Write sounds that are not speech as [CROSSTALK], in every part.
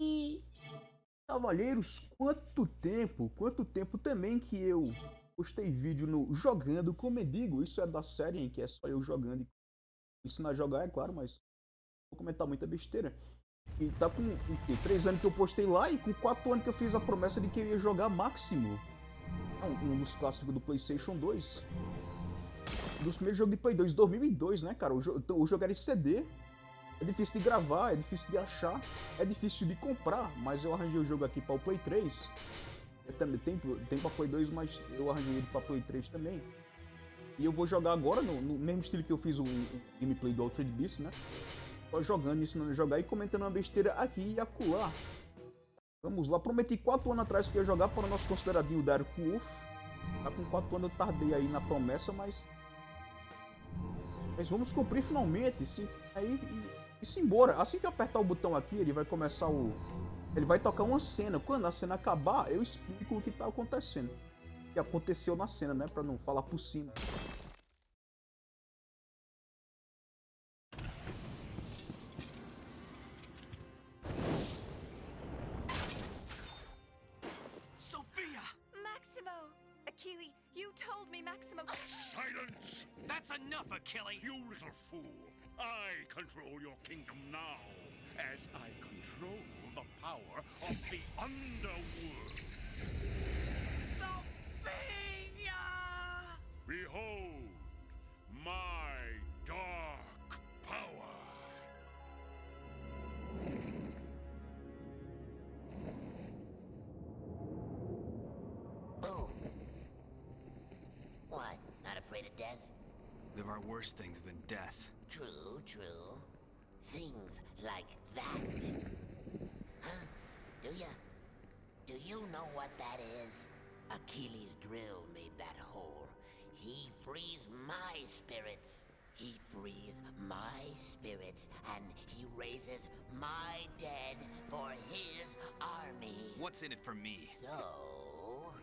E Cavalheiros, quanto tempo, quanto tempo também que eu postei vídeo no Jogando com Mendigo, isso é da série em que é só eu jogando e ensinar a jogar, é claro, mas vou comentar muita besteira. E tá com o quê? Três anos que eu postei lá e com quatro anos que eu fiz a promessa de que eu ia jogar Máximo. Um, um dos clássicos do Playstation 2. Um dos primeiros jogos de Play 2, 2002, né, cara? O, jo o jogo era em CD, é difícil de gravar, é difícil de achar, é difícil de comprar, mas eu arranjei o jogo aqui para o Play 3. Eu também tem, tem para Play 2, mas eu arranjei ele para Play 3 também. E eu vou jogar agora no, no mesmo estilo que eu fiz o, o gameplay do Altered Beast, né? Só jogando, ensinando a jogar e comentando uma besteira aqui e acolá. Vamos lá, prometi 4 anos atrás que ia jogar para o nosso consideradinho Dark Wolf. Tá com 4 anos eu tardei aí na promessa, mas... Mas vamos cumprir finalmente, sim. Aí e se embora. Assim que eu apertar o botão aqui, ele vai começar o... Ele vai tocar uma cena. Quando a cena acabar, eu explico o que está acontecendo. O que aconteceu na cena, né? Pra não falar por cima. Sophia! Maximo! Achille, you told me Maximo... Silence! That's enough, Achille! You little fool! I control your kingdom now, as I control the power of the underworld. Sophia! Behold, my dark power. Boom. What? Not afraid of death? There are worse things than death. True, true. Things like that. Huh? Do ya? Do you know what that is? Achilles' drill made that hole. He frees my spirits. He frees my spirits, and he raises my dead for his army. What's in it for me? So,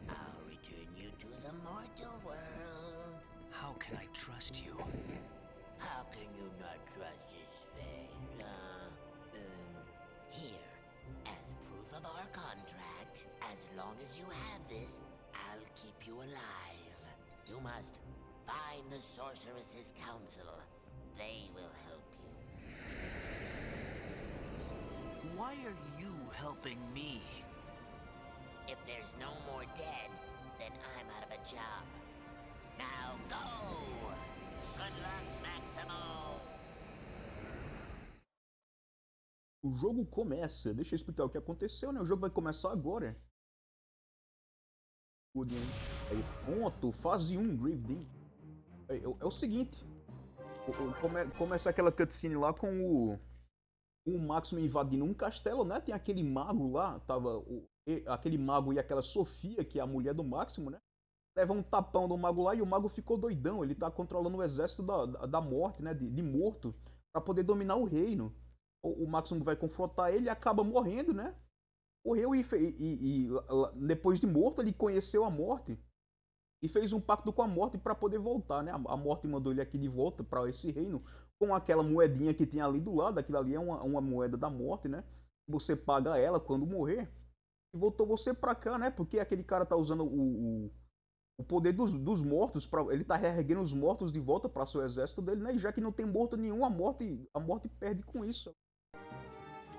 I'll return you to the mortal world. How can I trust you? How can you not trust his face, huh? Um, here, as proof of our contract, as long as you have this, I'll keep you alive. You must find the Sorceress's Council. They will help you. Why are you helping me? If there's no more dead, then I'm out of a job. Now go! Maximo! O jogo começa. Deixa eu explicar o que aconteceu, né? O jogo vai começar agora. Aí, ponto, fase 1, Grave é, é, o seguinte. Come, começa aquela cutscene lá com o, o Máximo invadindo um castelo, né? Tem aquele mago lá, tava o, aquele mago e aquela Sofia, que é a mulher do Máximo, né? Leva um tapão do mago lá e o mago ficou doidão. Ele tá controlando o exército da, da morte, né? De, de morto, para poder dominar o reino. O, o vai confrontar ele e acaba morrendo, né? Morreu e, e, e, depois de morto ele conheceu a morte e fez um pacto com a morte para poder voltar, né? A, a morte mandou ele aqui de volta para esse reino com aquela moedinha que tem ali do lado. Aquilo ali é uma, uma moeda da morte, né? Você paga ela quando morrer. E voltou você pra cá, né? Porque aquele cara tá usando o, o o poder dos, dos mortos, pra, ele tá reerguendo os mortos de volta para seu exército dele, né? E já que não tem morto nenhum, a morte, a morte perde com isso.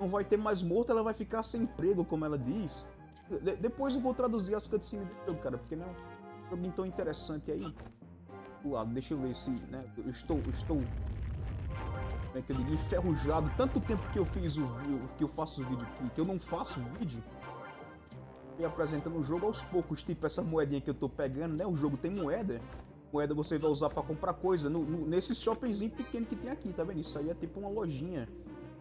Não vai ter mais morto, ela vai ficar sem emprego, como ela diz. De, depois eu vou traduzir as cutscenes do jogo, cara, porque não é um jogo tão interessante aí. Lado, deixa eu ver se, né? Eu estou, estou, como é que eu digo, enferrujado. Tanto tempo que eu fiz o que eu faço vídeo aqui, que eu não faço vídeo e apresentando o jogo aos poucos, tipo essa moedinha que eu tô pegando, né? O jogo tem moeda. Moeda você vai usar para comprar coisa no, no, nesse shoppingzinho pequeno que tem aqui, tá vendo? Isso aí é tipo uma lojinha.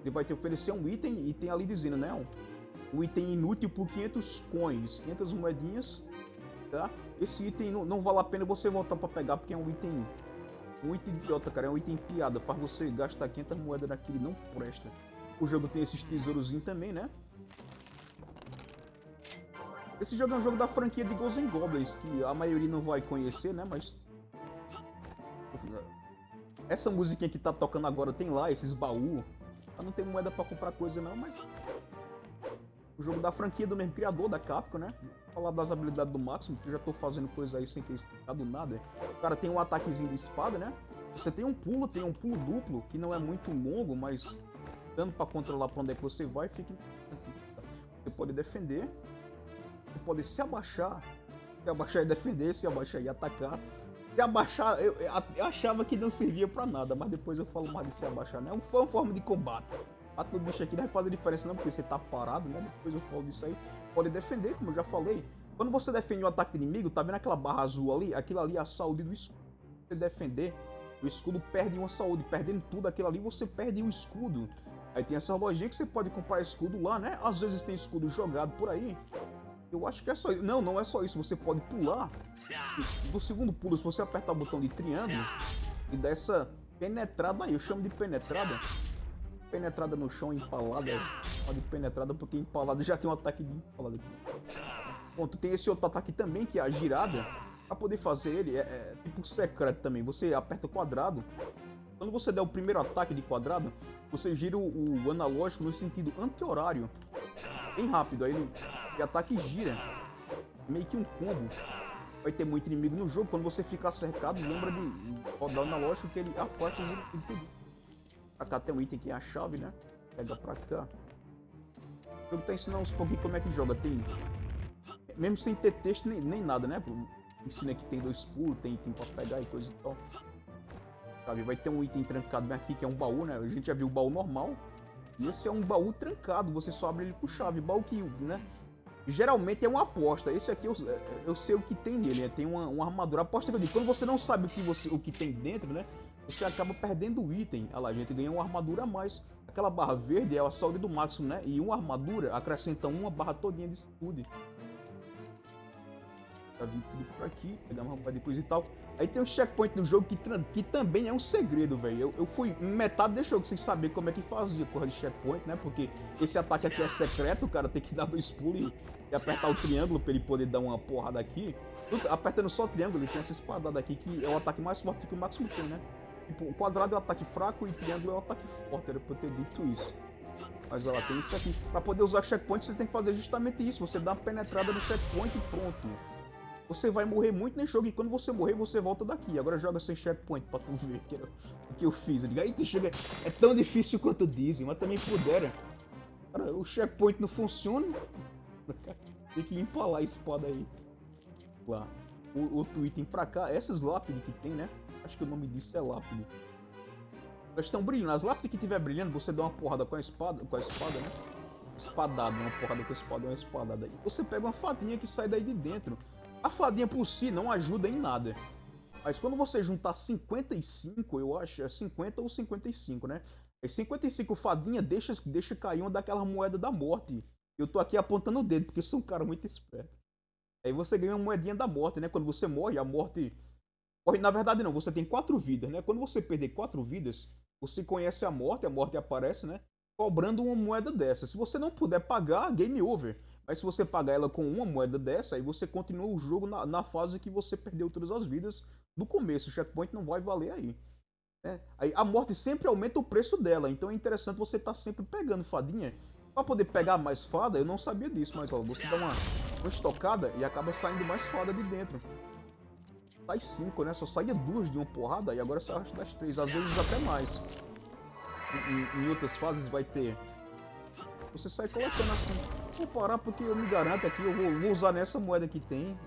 Ele vai te oferecer um item e tem ali dizendo, né? Um, um item inútil por 500 coins, 500 moedinhas, tá? Esse item não, não vale a pena você voltar para pegar porque é um item um item idiota, cara, é um item piada. Faz você gastar 500 moedas naquele não presta. O jogo tem esses tesourozinhos também, né? Esse jogo é um jogo da franquia de Ghosts Goblins, que a maioria não vai conhecer, né? Mas... Essa musiquinha que tá tocando agora tem lá, esses baús. Não tem moeda pra comprar coisa não, mas... O jogo da franquia do mesmo criador, da Capcom, né? Vou falar das habilidades do Máximo, que eu já tô fazendo coisa aí sem ter explicado nada. O cara tem um ataquezinho de espada, né? Você tem um pulo, tem um pulo duplo, que não é muito longo, mas dando pra controlar pra onde é que você vai, fica... Você pode defender, você pode se abaixar, se abaixar e defender, se abaixar e atacar. Se abaixar, eu, eu achava que não servia pra nada, mas depois eu falo mais de se abaixar, né? Foi uma forma de combate. Bate no bicho aqui não vai fazer diferença não, porque você tá parado, né? Depois eu falo disso aí. Pode defender, como eu já falei. Quando você defende um ataque inimigo, tá vendo aquela barra azul ali? Aquilo ali é a saúde do escudo. Você defender, o escudo perde uma saúde. Perdendo tudo aquilo ali, você perde o escudo. Aí tem essa lojinha que você pode comprar escudo lá, né? Às vezes tem escudo jogado por aí. Eu acho que é só isso. Não, não é só isso. Você pode pular. No segundo pulo, se você apertar o botão de triângulo e dar essa penetrada aí, eu chamo de penetrada. Penetrada no chão, empalada. Pode penetrada porque empalada já tem um ataque de empalada aqui. Ponto, tem esse outro ataque também, que é a girada. Pra poder fazer ele, é, é tipo secreto também. Você aperta quadrado. Quando você der o primeiro ataque de quadrado, você gira o, o analógico no sentido anti-horário. Bem rápido, aí ele, o ataque gira. Meio que um combo. Vai ter muito inimigo no jogo. Quando você ficar cercado, lembra de rodar o analógico que ele afasta os cá tem um item que é a chave, né? Pega pra cá. O jogo tá ensinando uns pouquinho como é que joga. Tem. Mesmo sem ter texto nem, nem nada, né? Ensina que tem dois pulos, tem item pra pegar e coisa e tal. Sabe? Vai ter um item trancado bem aqui, que é um baú, né? A gente já viu o baú normal. Esse é um baú trancado, você só abre ele com chave. Baú que, né? Geralmente é uma aposta. Esse aqui eu, eu sei o que tem nele, né? Tem uma, uma armadura. Aposta que eu digo, quando você não sabe o que, você, o que tem dentro, né? Você acaba perdendo o item. Olha lá, a gente ganha uma armadura a mais. Aquela barra verde é a saúde do máximo, né? E uma armadura acrescenta uma barra todinha de saúde. Tá vindo tudo por aqui, pegar uma de coisa e tal. Aí tem um checkpoint no jogo que, que também é um segredo, velho. Eu, eu fui metade do jogo sem saber como é que fazia corra de checkpoint, né? Porque esse ataque aqui é secreto, o cara tem que [LAUGHS] dar dois pulos e, e apertar o triângulo pra ele poder dar uma porrada aqui. Apertando só o triângulo, ele tem essa espadada aqui que é o ataque mais forte que o Máximo tem, né? Tipo, o quadrado é o ataque fraco e o triângulo é o ataque forte, era pra eu ter dito isso. Mas ela tem isso aqui. Pra poder usar checkpoint, você tem que fazer justamente isso. Você dá uma penetrada no checkpoint e pronto. Você vai morrer muito nesse jogo e quando você morrer, você volta daqui. Agora joga sem checkpoint pra tu ver o que eu fiz. Eu digo, aí chega, é tão difícil quanto dizem, mas também pudera. Cara, o checkpoint não funciona. [LAUGHS] Tem que empalar a espada aí. Lá. O outro item pra cá, essas lápides que tem, né? Acho que o nome disso é lápide. Elas estão brilhando. As lápides que estiver brilhando, você dá uma porrada com a espada, com a espada, né? Espadada, uma porrada com a espada, uma espadada aí. Você pega uma fadinha que sai daí de dentro. A fadinha por si não ajuda em nada. Mas quando você juntar 55, eu acho, é 50 ou 55, né? As 55 fadinha deixa, deixa cair uma daquela moeda da morte. Eu tô aqui apontando o dedo, porque sou um cara muito esperto. Aí você ganha uma moedinha da morte, né? Quando você morre, a morte... Na verdade não, você tem quatro vidas, né? Quando você perder quatro vidas, você conhece a morte, a morte aparece, né? Cobrando uma moeda dessa. Se você não puder pagar, game over. Mas se você pagar ela com uma moeda dessa, aí você continua o jogo na, na fase que você perdeu todas as vidas do começo. O checkpoint não vai valer aí. Né? aí. A morte sempre aumenta o preço dela, então é interessante você estar tá sempre pegando fadinha. Para poder pegar mais fada, eu não sabia disso, mas ó, você dá uma, uma estocada e acaba saindo mais fada de dentro. Sai cinco, né? Só saía duas de uma porrada e agora sai das três, às vezes até mais. Em, em outras fases vai ter. Você sai colocando assim Vou parar porque eu me garanto aqui, eu vou, vou usar nessa moeda que tem.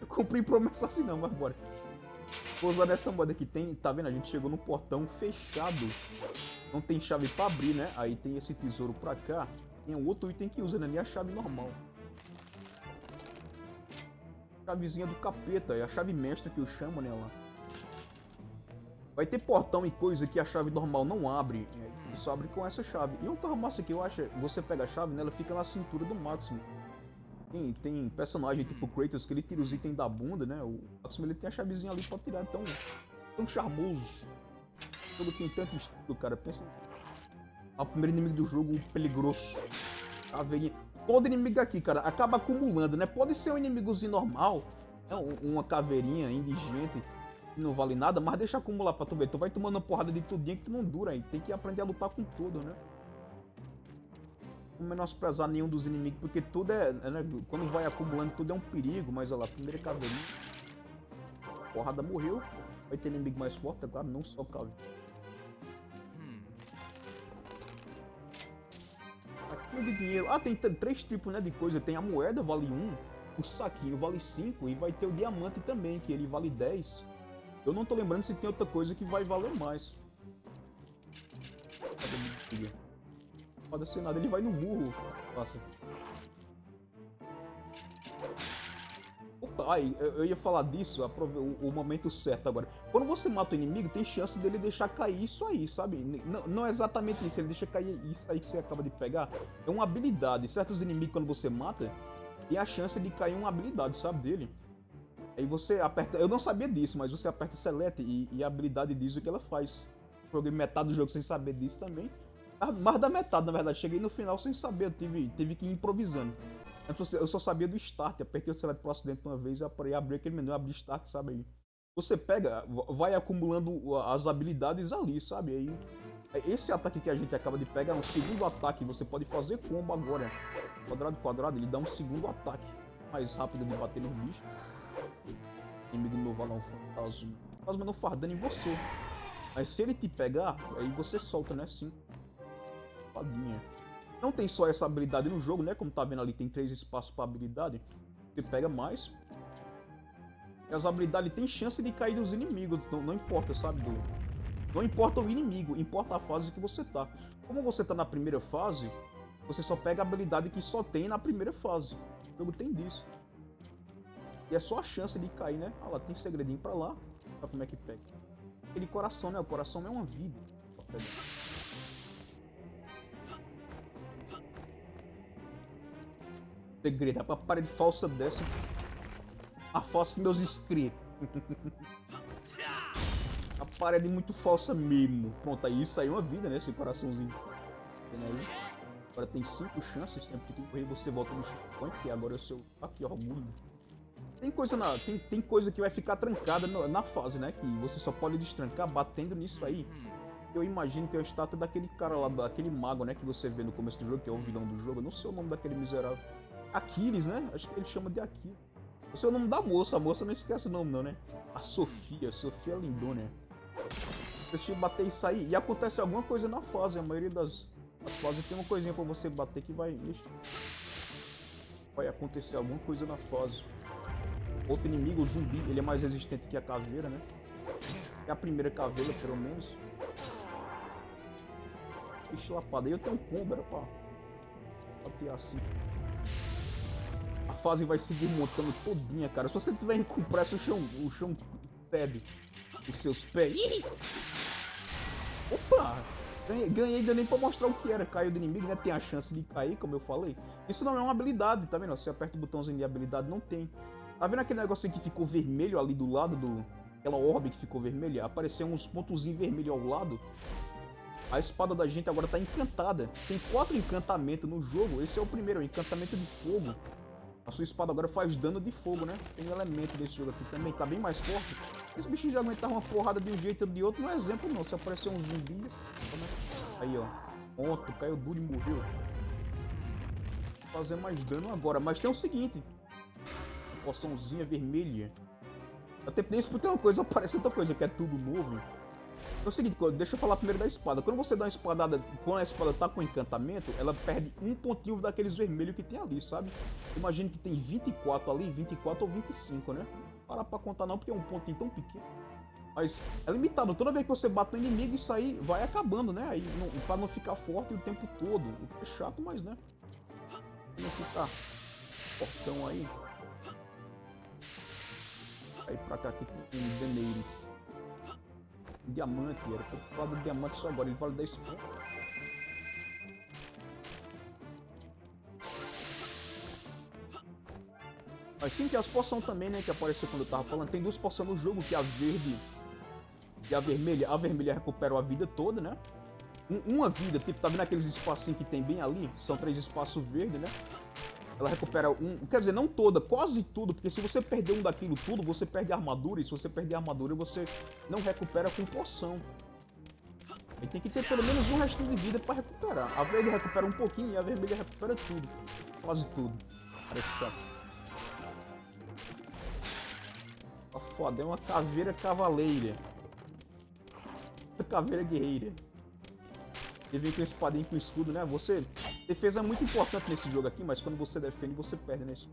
Eu comprei promessa assim não, mas bora. Vou usar nessa moeda que tem, tá vendo? A gente chegou no portão fechado. Não tem chave pra abrir, né? Aí tem esse tesouro pra cá. Tem um outro item que usa, né? Nem a chave normal. Chavezinha do capeta, é a chave mestra que eu chamo nela. Vai ter portão e coisa que a chave normal não abre. E só abre com essa chave. E outra massa que eu acho, você pega a chave, né, fica na cintura do Máximo. Tem, tem personagem tipo Kratos que ele tira os itens da bunda, né? O Máximo ele tem a chavezinha ali pra tirar. Então, tão charmoso. Todo tem tanto estilo, cara. Pensa. O primeiro inimigo do jogo, o peligroso. Caveirinha. Todo inimigo aqui, cara, acaba acumulando, né? Pode ser um inimigozinho normal, né? uma caveirinha indigente não vale nada, mas deixa acumular pra tu ver. Tu vai tomando uma porrada de tudinho que tu não dura aí. Tem que aprender a lutar com tudo, né? menosprezar nenhum dos inimigos, porque tudo é, é, né, quando vai acumulando tudo é um perigo, mas olha lá, primeira caveirinha. Porrada morreu, vai ter inimigo mais forte, claro, não só caveira. Hmm. Aqui é de dinheiro. Ah, tem três tipos né, de coisa. Tem a moeda, vale 1. O saquinho vale 5. E vai ter o diamante também, que ele vale 10. Eu não tô lembrando se tem outra coisa que vai valer mais. Cadê pode ser nada, ele vai no murro. Passa. Opa, ai, eu, ia falar disso, o, o momento certo agora. Quando você mata o inimigo, tem chance dele deixar cair isso aí, sabe? Não- não é exatamente isso, ele deixa cair isso aí que você acaba de pegar. É uma habilidade. Certos inimigos, quando você mata, tem a chance de cair uma habilidade, sabe, dele. Aí você aperta. Eu não sabia disso, mas você aperta Select e, e a habilidade diz o que ela faz. Joguei metade do jogo sem saber disso também. Ah, Mais da metade, na verdade. Cheguei no final sem saber, eu tive, tive que ir improvisando. Você- Eu só sabia do start, apertei o select pro acidente uma vez e abri aquele menu, abri start, sabe aí. Você pega, va- vai acumulando as habilidades ali, sabe? Aí esse ataque que a gente acaba de pegar é um segundo ataque, você pode fazer combo agora. Quadrado, quadrado, ele dá um segundo ataque. Mais rápido de bater no bicho. Inimigo novo lá, um fantasma. Fantasma não faz dano em você. Mas se ele te pegar, aí você solta, né? Sim. Fadinha. Não tem só essa habilidade no jogo, né? Como tá vendo ali, tem três espaços para habilidade. Você pega mais. E as habilidades têm chance de cair dos inimigos. Não, não importa, sabe? Do... Não importa o inimigo, importa a fase que você tá. Como você tá na primeira fase, você só pega a habilidade que só tem na primeira fase. O jogo tem disso. E é só a chance de cair, né? Ah lá, tem segredinho pra lá. Olha como é que pega. Aquele coração, né? O coração é uma vida. Segredo, a parede falsa dessa. Afaste meus inscritos. [LAUGHS] a parede muito falsa mesmo. Pronto, aí aí é uma vida, né? Esse coraçãozinho. Agora tem cinco chances, sempre que correr você volta no checkpoint, que agora é o seu. Aqui, orgulho. Tem coisa, na, tem, tem coisa que vai ficar trancada na, na fase, né? Que você só pode destrancar batendo nisso aí. Eu imagino que é a estátua daquele cara lá, daquele mago, né? Que você vê no começo do jogo, que é o vilão do jogo. Eu não sei o nome daquele miserável. Aquiles, né? Acho que ele chama de Aquiles. Eu sei o nome da moça, a moça não esquece o nome não, né? A Sofia, Sofia Lindona. Deixa eu bater isso aí. E acontece alguma coisa na fase. A maioria das, das fases tem uma coisinha pra você bater que vai. Vai acontecer alguma coisa na fase. Outro inimigo, o zumbi, ele é mais resistente que a caveira, né? É a primeira caveira, pelo menos. Ixi, lapada. Aí eu tenho um combo, era pra. Bater assim. A fase vai se desmontando todinha, cara. Se você tiver com pressa, o chão, o chão cede os seus pés. Opa! Ganhei, ganhei ainda nem pra mostrar o que era. Caiu do inimigo, né? Tem a chance de cair, como eu falei. Isso não é uma habilidade, tá vendo? Você aperta o botãozinho de habilidade, não tem. Tá vendo aquele negocinho que ficou vermelho ali do lado do... Aquela orbe que ficou vermelha? Apareceu uns pontozinhos vermelhos ao lado. A espada da gente agora tá encantada. Tem quatro encantamentos no jogo. Esse é o primeiro, o encantamento de fogo. A sua espada agora faz dano de fogo, né? Tem um elemento desse jogo aqui também, tá bem mais forte. Esse bichinho já aguentar uma porrada de um jeito ou de outro, não é exemplo não. Se aparecer um zumbi... como é? Aí, ó. Ponto, caiu duro e morreu. Fazer mais dano agora. Mas tem o seguinte. Poçãozinha vermelha. Até nem explicar uma coisa, [LAUGHS] aparece outra coisa, que é tudo novo. É o seguinte, deixa eu falar primeiro da espada. Quando você dá uma espadada, quando a espada tá com encantamento, ela perde um pontinho daqueles vermelhos que tem ali, sabe? Imagino que tem 24 ali, 24 ou 25, né? Para pra contar não, porque é um pontinho tão pequeno. Mas é limitado. Toda vez que você bate no inimigo, isso aí vai acabando, né? Aí, não, pra não ficar forte o tempo todo. É chato, mas né? Não ficar fortão aí. Aí pra cá aqui tem deneiros. Diamante, era pra falar do diamante só agora, ele vale 10 pontos. Mas sim que as poções também, né, que apareceu quando eu tava falando, tem duas poções no jogo, que é a verde e a vermelha. A vermelha recupera a vida toda, né? Um- uma vida, tipo, tá vendo aqueles espacinhos que tem bem ali? São três espaços verdes, né? Ela recupera um. Quer dizer, não toda, quase tudo, porque se você perder um daquilo tudo, você perde a armadura, e se você perder a armadura, você não recupera com poção. Aí tem que ter pelo menos um restinho de vida pra recuperar. A verde recupera um pouquinho e a vermelha recupera tudo. Quase tudo. Parece chato. Tá foda, é uma caveira cavaleira. Caveira guerreira. Ele vem com espadinha com escudo, né? Você... Defesa é muito importante nesse jogo aqui, mas quando você defende, você perde nesse.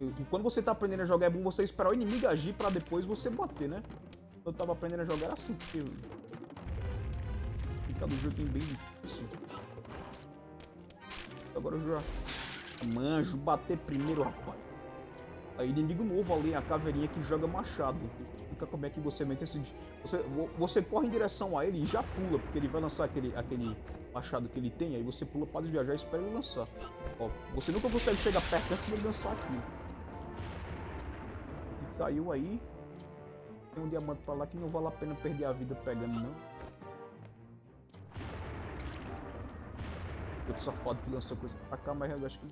E quando você tá aprendendo a jogar, é bom você esperar o inimigo agir pra depois você bater, né? Eu tava aprendendo a jogar era assim, porque... Fica do joguinho bem difícil. Agora eu já manjo, bater primeiro, rapaz. Aí inimigo novo ali, a caveirinha que joga machado. Fica como é que você mete esse... Você, você corre em direção a ele e já pula, porque ele vai lançar aquele, aquele machado que ele tem, aí você pula para viajar e espera ele lançar. Ó, você nunca consegue chegar perto antes dele lançar aqui. Caiu aí. Tem um diamante pra lá que não vale a pena perder a vida pegando, não. Outro safado que lançou coisa pra cá, mas eu acho que...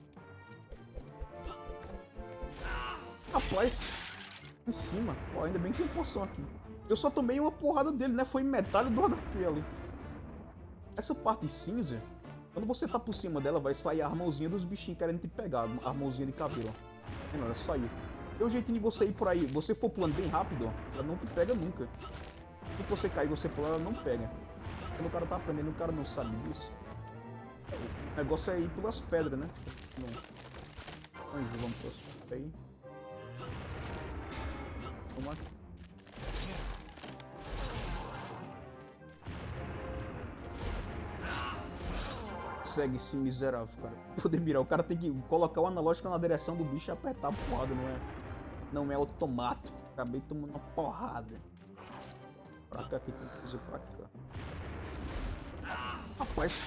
Rapaz, em cima. Ó, ainda bem que tem poção aqui. Eu só tomei uma porrada dele, né? Foi metade do HP ali. Essa parte cinza, quando você tá por cima dela, vai sair a mãozinha dos bichinhos querendo te pegar. A mãozinha de cabelo, ó. Ela saiu. Tem um de você ir por aí. Você for pulando bem rápido. Ela não te pega nunca. Se você cair você pular, ela não pega. Quando o cara tá aprendendo, o cara não sabe disso. O negócio é ir pelas pedras, né? Não. Vamos pelas pedras aí. Vamos aqui. Consegue esse miserável, cara. [LAUGHS] Poder mirar. O cara tem que colocar o analógico na direção do bicho e apertar a porrada, não é? Não é automático. Acabei tomando uma porrada. Pra cá, que tem que fazer pra cá. Rapaz.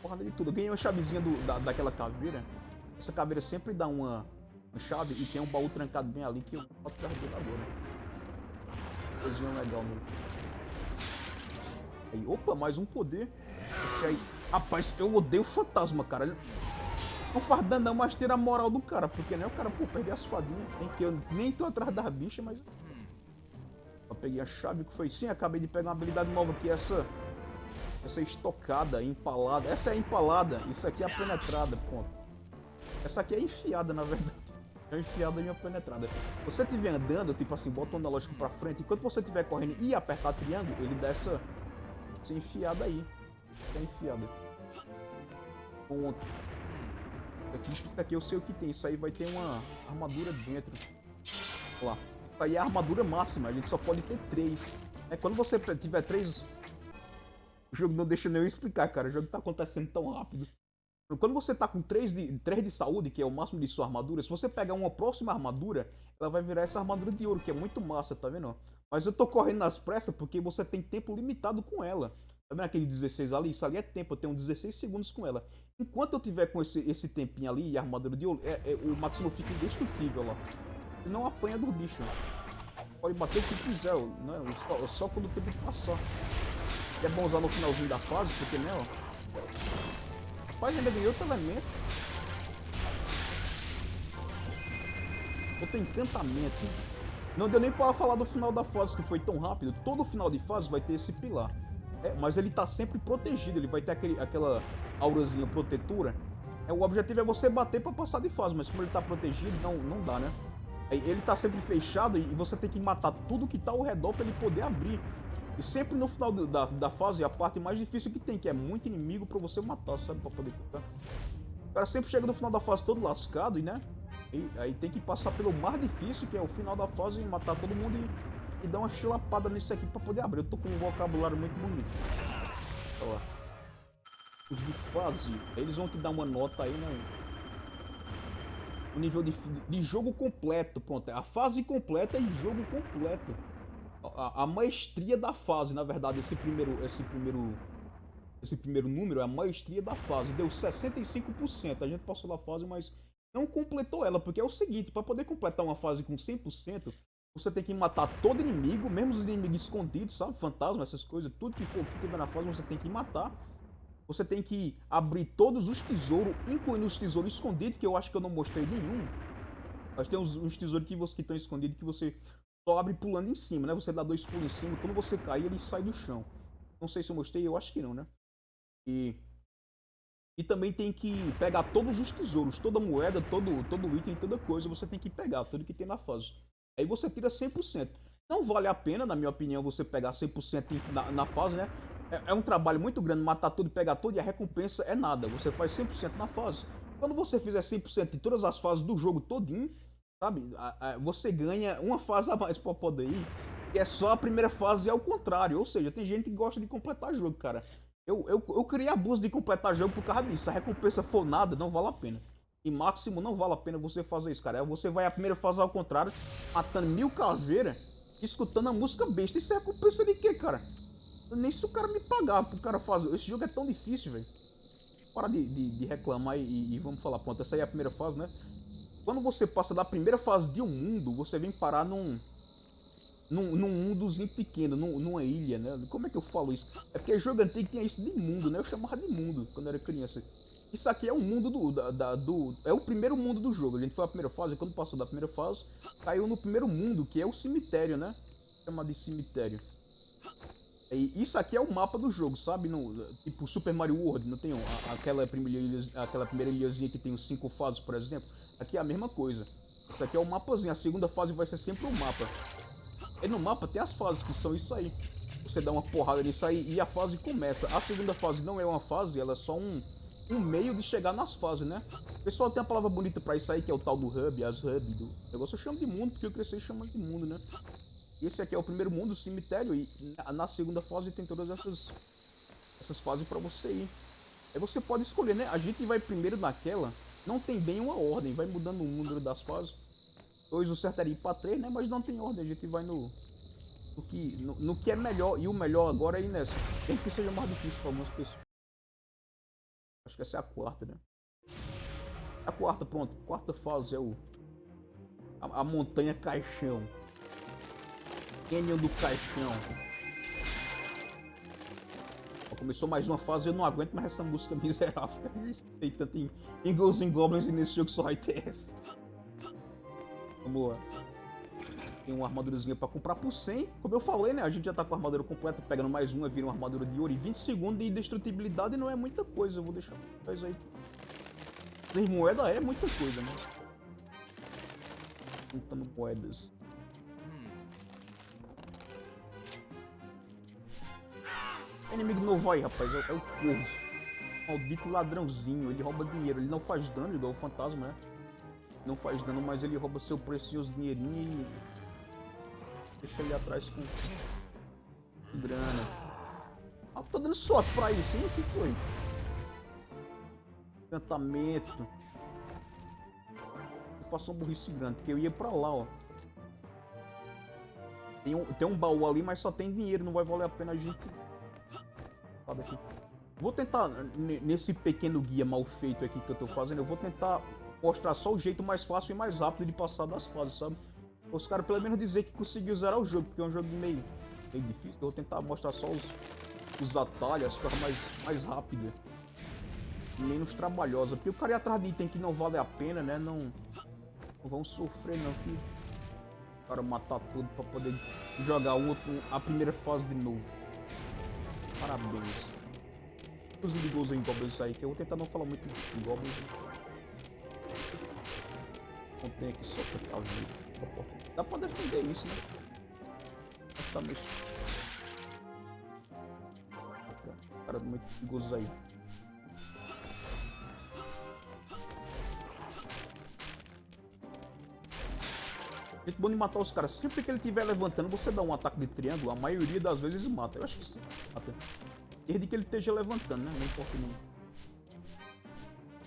Porrada de tudo. Eu ganhei uma chavezinha do, da, daquela caveira. Essa caveira sempre dá uma chave e tem um baú trancado bem ali que eu boto o dele agora. Coisinha legal mesmo. Aí, opa, mais um poder. Esse aí. Rapaz, eu odeio fantasma, cara. Não faz não, mas tira a moral do cara. Porque nem né, o cara, pô, perder as fadinhas. Tem que eu nem tô atrás da bicha, mas... Eu peguei a chave que foi sim, acabei de pegar uma habilidade nova que é essa... Essa estocada, empalada. Essa é empalada, isso aqui é a penetrada, ponto. Essa aqui é enfiada, na verdade é enfiada e uma penetrada. Você estiver andando, tipo assim, bota o analógico pra frente, enquanto você estiver correndo e apertar triângulo, ele dá essa, essa enfiada aí. É enfiada. Ponto. Aqui, aqui eu sei o que tem. Isso aí vai ter uma armadura dentro. Olha lá. Isso aí é a armadura máxima. A gente só pode ter três. É, quando você tiver três... O jogo não deixa nem eu explicar, cara. O jogo tá acontecendo tão rápido. Quando você tá com 3 de, 3 de saúde, que é o máximo de sua armadura, se você pegar uma próxima armadura, ela vai virar essa armadura de ouro, que é muito massa, tá vendo? Mas eu tô correndo nas pressas porque você tem tempo limitado com ela. Tá vendo aquele 16 ali? Isso ali é tempo, eu tenho 16 segundos com ela. Enquanto eu tiver com esse, esse tempinho ali e a armadura de ouro, é, é, o Maximo fica indestrutível, ó. Não apanha do bicho. Pode bater o que quiser, né? Só, só quando o tempo passar. É bom usar no finalzinho da fase, porque, né, ó. Rapaz, ainda ganhou outro elemento. Outro encantamento. Não deu nem pra falar do final da fase, que foi tão rápido. Todo final de fase vai ter esse pilar. É, mas ele tá sempre protegido, ele vai ter aquele, aquela aurazinha protetora. É, o objetivo é você bater pra passar de fase, mas como ele tá protegido, não, não dá, né? Ele tá sempre fechado e você tem que matar tudo que tá ao redor pra ele poder abrir. E sempre no final da, da fase, a parte mais difícil que tem, que é muito inimigo pra você matar, sabe? Pra poder tentar. O cara sempre chega no final da fase todo lascado, né? E aí tem que passar pelo mais difícil, que é o final da fase, e matar todo mundo e, e dar uma chilapada nisso aqui pra poder abrir. Eu tô com um vocabulário muito bonito. Olha lá. Os de fase, eles vão te dar uma nota aí, né? O nível de, de jogo completo, pronto. É a fase completa e jogo completo a, a, maestria da fase, na verdade, esse primeiro, esse primeiro, esse primeiro número é a maestria da fase. Deu 65%. A gente passou da fase, mas não completou ela, porque é o seguinte, para poder completar uma fase com 100%, você tem que matar todo inimigo, mesmo os inimigos escondidos, sabe? Fantasma, essas coisas, tudo que for que tiver na fase, você tem que matar. Você tem que abrir todos os tesouros, incluindo os tesouros escondidos, que eu acho que eu não mostrei nenhum. Mas tem uns, uns tesouros que estão escondidos que você só abre pulando em cima, né? Você dá dois pulos em cima, quando você cair, ele sai do chão. Não sei se eu mostrei, eu acho que não, né? E, e também tem que pegar todos os tesouros, toda moeda, todo, todo item, toda coisa, você tem que pegar, tudo que tem na fase. Aí você tira 100%. Não vale a pena, na minha opinião, você pegar 100% na, na fase, né? É, é, um trabalho muito grande matar tudo, pegar tudo e a recompensa é nada. Você faz 100% na fase. Quando você fizer 100% de todas as fases do jogo todinho, sabe? Você ganha uma fase a mais pra poder ir. E é só a primeira fase ao contrário. Ou seja, tem gente que gosta de completar jogo, cara. Eu, eu, eu criei abuso de completar jogo por causa disso. Se a recompensa for nada, não vale a pena. E máximo não vale a pena você fazer isso, cara. Você vai a primeira fase ao contrário, matando mil caveiras, escutando a música besta. Isso é recompensa de quê, cara? Nem se o cara me pagar pro cara fazer. Esse jogo é tão difícil, velho. Para de, de, de, reclamar e, e, vamos falar, pronto, essa aí é a primeira fase, né? Quando você passa da primeira fase de um mundo, você vem parar num... Num, num mundozinho pequeno, num, numa ilha, né? Como é que eu falo isso? É porque jogo antigo tinha isso de mundo, né? Eu chamava de mundo quando eu era criança. Isso aqui é o mundo do, da, da, do... É o primeiro mundo do jogo. A gente foi a primeira fase, quando passou da primeira fase, caiu no primeiro mundo, que é o cemitério, né? Chama de cemitério. E isso aqui é o mapa do jogo, sabe? No, tipo Super Mario World, não tem aquela, primeira, aquela primeira ilhazinha que tem os cinco fases, por exemplo? Aqui é a mesma coisa. Isso aqui é o mapazinho, a segunda fase vai ser sempre o mapa. E no mapa tem as fases, que são isso aí. Você dá uma porrada nisso aí e a fase começa. A segunda fase não é uma fase, ela é só um, um meio de chegar nas fases, né? O pessoal tem uma palavra bonita pra isso aí, que é o tal do hub, as hub do negócio. Eu chamo de mundo, porque eu cresci chamando de mundo, né? Esse aqui é o primeiro mundo, o cemitério, e na segunda fase tem todas essas, essas fases para você ir. Aí você pode escolher, né? A gente vai primeiro naquela, não tem bem uma ordem, vai mudando o número das fases. Dois o certo era ir pra três, né? Mas não tem ordem, a gente vai no, no, que, no, no que é melhor, e o melhor agora é ir nessa. Tem que seja mais difícil para algumas pessoas. Que essa é a quarta, né? A quarta, pronto. Quarta fase é o... A, a montanha caixão. Canyon do Caixão. Começou mais uma fase eu não aguento mais essa música miserável. [LAUGHS] Tem tanto em, em and Goblins e nesse jogo só vai ter essa. Vamos lá. Tem uma armadurazinha pra comprar por 100. Como eu falei, né? A gente já tá com a armadura completa. Pegando mais uma, vira uma armadura de ouro. E 20 segundos de indestrutibilidade não é muita coisa. Eu vou deixar vocês aí. As moedas é muita coisa, né? Juntando moedas. Inimigo novo aí, rapaz. É, é o corvo. Maldito ladrãozinho. Ele rouba dinheiro. Ele não faz dano igual o fantasma, né? Não faz dano, mas ele rouba seu precioso dinheirinho e... Deixa ele atrás com... Grana. Ah, tô dando sorte pra isso, hein? O que foi? Encantamento. Eu faço um burrice grande, porque eu ia pra lá, ó. Tem um, tem um baú ali, mas só tem dinheiro, não vai valer a pena a gente. Vou tentar, nesse pequeno guia mal feito aqui que eu tô fazendo, eu vou tentar mostrar só o jeito mais fácil e mais rápido de passar das fases, sabe? Os caras pelo menos dizer que conseguiu zerar o jogo, porque é um jogo meio, meio difícil. Eu vou tentar mostrar só os, os atalhos, as coisas mais, mais rápidas. Menos trabalhosa. Porque o cara ir atrás de item que não vale a pena, né? Não, não vão sofrer não, que o cara matar tudo pra poder jogar um, a primeira fase de novo. Parabéns. Os de Ghosts em Goblins aí, que eu vou tentar não falar muito de Goblins. Tem aqui só pra ver. Dá pra defender isso, né? Tá meio... Cara, muito perigoso aí. Muito bom de matar os caras. Sempre que ele estiver levantando, você dá um ataque de triângulo, a maioria das vezes mata. Eu acho que sim. Mata. Desde que ele esteja levantando, né? Não importa não.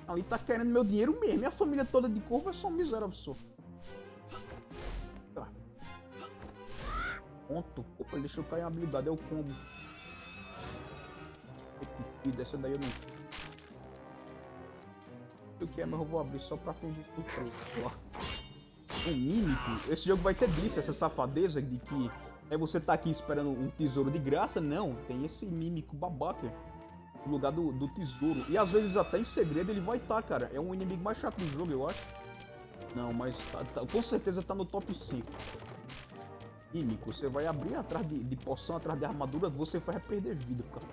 Ali tá querendo meu dinheiro mesmo. Minha família toda de corvo é só um miserável só. Tá. Opa, ele deixou cair uma habilidade. É o combo. Dessa daí eu não... O que é, mas eu vou abrir só pra fingir surpresa um mímico, esse jogo vai ter disso, essa safadeza de que é você tá aqui esperando um tesouro de graça, não, tem esse mímico babaca no lugar do, do tesouro. E às vezes até em segredo ele vai estar, tá, cara. É um inimigo mais chato do jogo, eu acho. Não, mas tá, tá, com certeza tá no top 5. químico, você vai abrir atrás de, de poção, atrás de armadura, você vai perder vida, cara.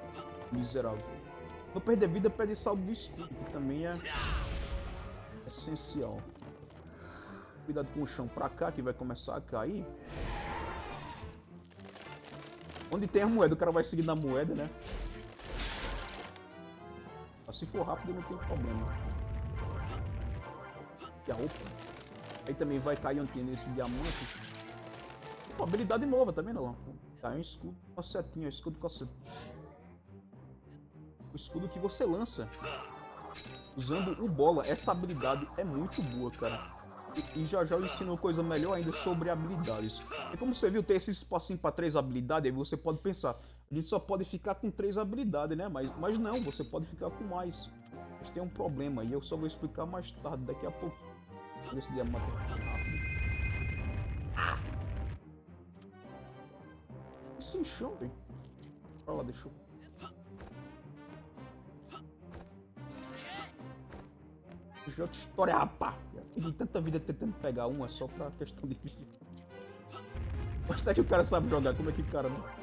Miserável. Não perder vida, perde saldo do escudo, que também é essencial. Cuidado com o chão pra cá, que vai começar a cair. Onde tem a moeda, o cara vai seguir na moeda, né? Mas se for rápido, não tem problema. E a opa. Aí também vai cair onde tem nesse diamante. Uma habilidade nova, tá vendo? Cai um escudo com a setinha, um escudo com a setinha. O escudo que você lança usando o bola. Essa habilidade é muito boa, cara. E, e já já eu ensino coisa melhor ainda sobre habilidades. E como você viu, tem esse espacinho para três habilidades, aí você pode pensar, gente só pode ficar com três habilidades, né? Mas, mas não, você pode ficar com mais. Mas tem um problema, e eu só vou explicar mais tarde, daqui a pouco. Esse diamante rápido. Esse enxame. Olha lá, deixa eu... Já outra história, rapá. Tanta vida tentando pegar uma só pra questão de... Mas até que o cara sabe jogar, como é que o cara não...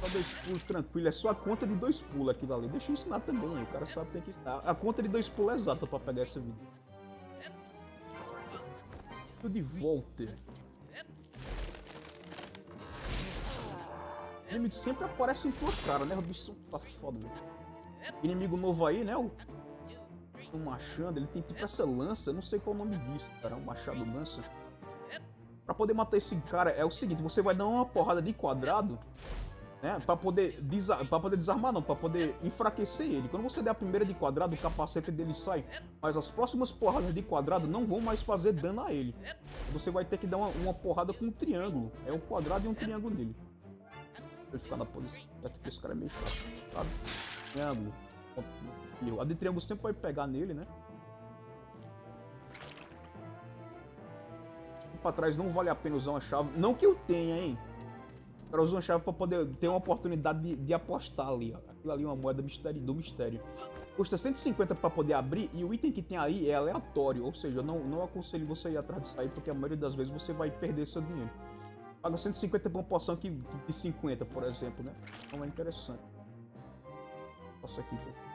Só dois pulos tranquilo, é só a conta de dois pulos aquilo ali. Deixa eu ensinar também, o cara sabe que tem que ensinar. A conta de dois pulos é exata pra pegar essa vida. Tudo de volta. Inimigos sempre aparecem em tua cara, né? O bicho tá foda, velho. Inimigo novo aí, né? O, o machado, ele tem tipo essa lança, não sei qual é o nome disso, cara. Um machado lança. Pra poder matar esse cara é o seguinte, você vai dar uma porrada de quadrado né? Pra poder, desa pra poder desarmar, não, pra poder enfraquecer ele. Quando você der a primeira de quadrado, o capacete dele sai. Mas as próximas porradas de quadrado não vão mais fazer dano a ele. Você vai ter que dar uma, uma porrada com um triângulo. É um quadrado e um triângulo nele. Ele ficar na posição. Porque esse cara é meio chato, sabe? Triângulo. A de triângulo sempre vai pegar nele, né? Pra trás não vale a pena usar uma chave. Não que eu tenha, hein? Cara usa uma chave pra poder ter uma oportunidade de, de apostar ali, ó. Aquilo ali é uma moeda mistério, do mistério. Custa 150 para poder abrir e o item que tem aí é aleatório, ou seja, eu não, não aconselho você ir atrás disso aí, porque a maioria das vezes você vai perder seu dinheiro. Paga 150 por uma poção que, de 50, por exemplo, né? Então é interessante. Passa aqui, pô.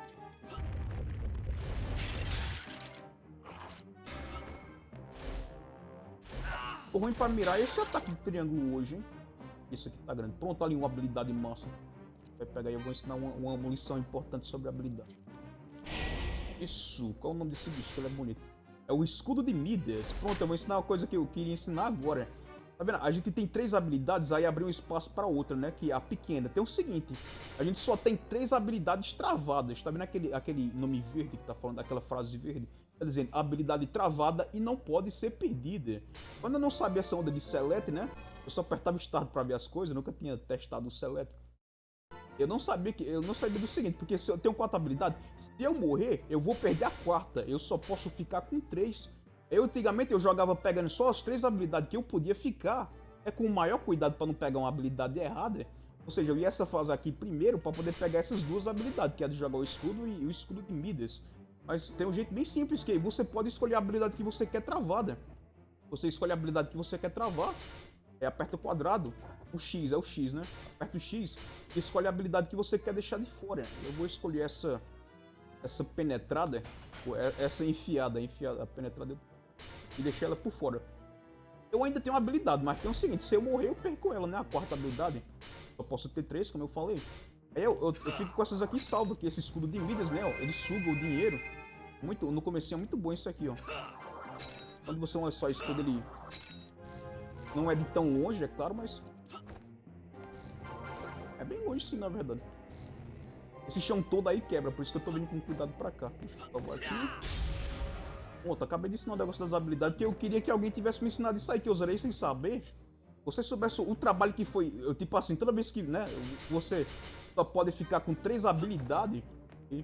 Ruim pra mirar esse ataque de triângulo hoje, hein? Isso aqui tá grande. Pronto, ali uma habilidade massa. Vai pegar aí, eu vou ensinar uma, uma munição importante sobre habilidade. Isso, qual é o nome desse bicho? Ele é bonito. É o escudo de Midas. Pronto, eu vou ensinar uma coisa que eu queria ensinar agora. Tá vendo? A gente tem três habilidades, aí abriu um espaço para outra, né? Que é a pequena. Tem o seguinte, a gente só tem três habilidades travadas. Tá vendo aquele, aquele nome verde que tá falando, aquela frase verde? Tá dizendo, habilidade travada e não pode ser perdida. Quando eu não sabia essa onda de select, né? Eu só apertava Start para ver as coisas, nunca tinha testado o Select. Eu não sabia que eu não sabia do seguinte, porque se eu tenho quatro habilidades, se eu morrer, eu vou perder a quarta. Eu só posso ficar com três. Eu antigamente eu jogava pegando só as três habilidades que eu podia ficar. É com o maior cuidado para não pegar uma habilidade errada. Ou seja, eu ia essa fase aqui primeiro para poder pegar essas duas habilidades, que é de jogar o escudo e o escudo de Midas. Mas tem um jeito bem simples que você pode escolher a habilidade que você quer travada. Você escolhe a habilidade que você quer travar é, aperta o quadrado, o X, é o X, né? Aperta o X e escolhe a habilidade que você quer deixar de fora. Eu vou escolher essa essa penetrada, é, essa enfiada, enfiada, penetrada, e deixar ela por fora. Eu ainda tenho uma habilidade, mas tem o seguinte, se eu morrer eu perco ela, né? A quarta habilidade. Eu posso ter três, como eu falei. Aí eu, eu, eu fico com essas aqui salvo, aqui, esse escudo de Midas, né? Ó, ele suga o dinheiro. Muito, no começo é muito bom isso aqui, ó. Quando você é só escudo, ele não é de tão longe, é claro, mas... É bem longe sim, na verdade. Esse chão todo aí quebra, por isso que eu tô vindo com cuidado pra cá. Deixa eu aqui. Pronto, acabei de ensinar o negócio das habilidades, porque eu queria que alguém tivesse me ensinado isso aí, que eu usarei sem saber. Você soubesse o trabalho que foi, eu, tipo assim, toda vez que, né, você só pode ficar com três habilidades, e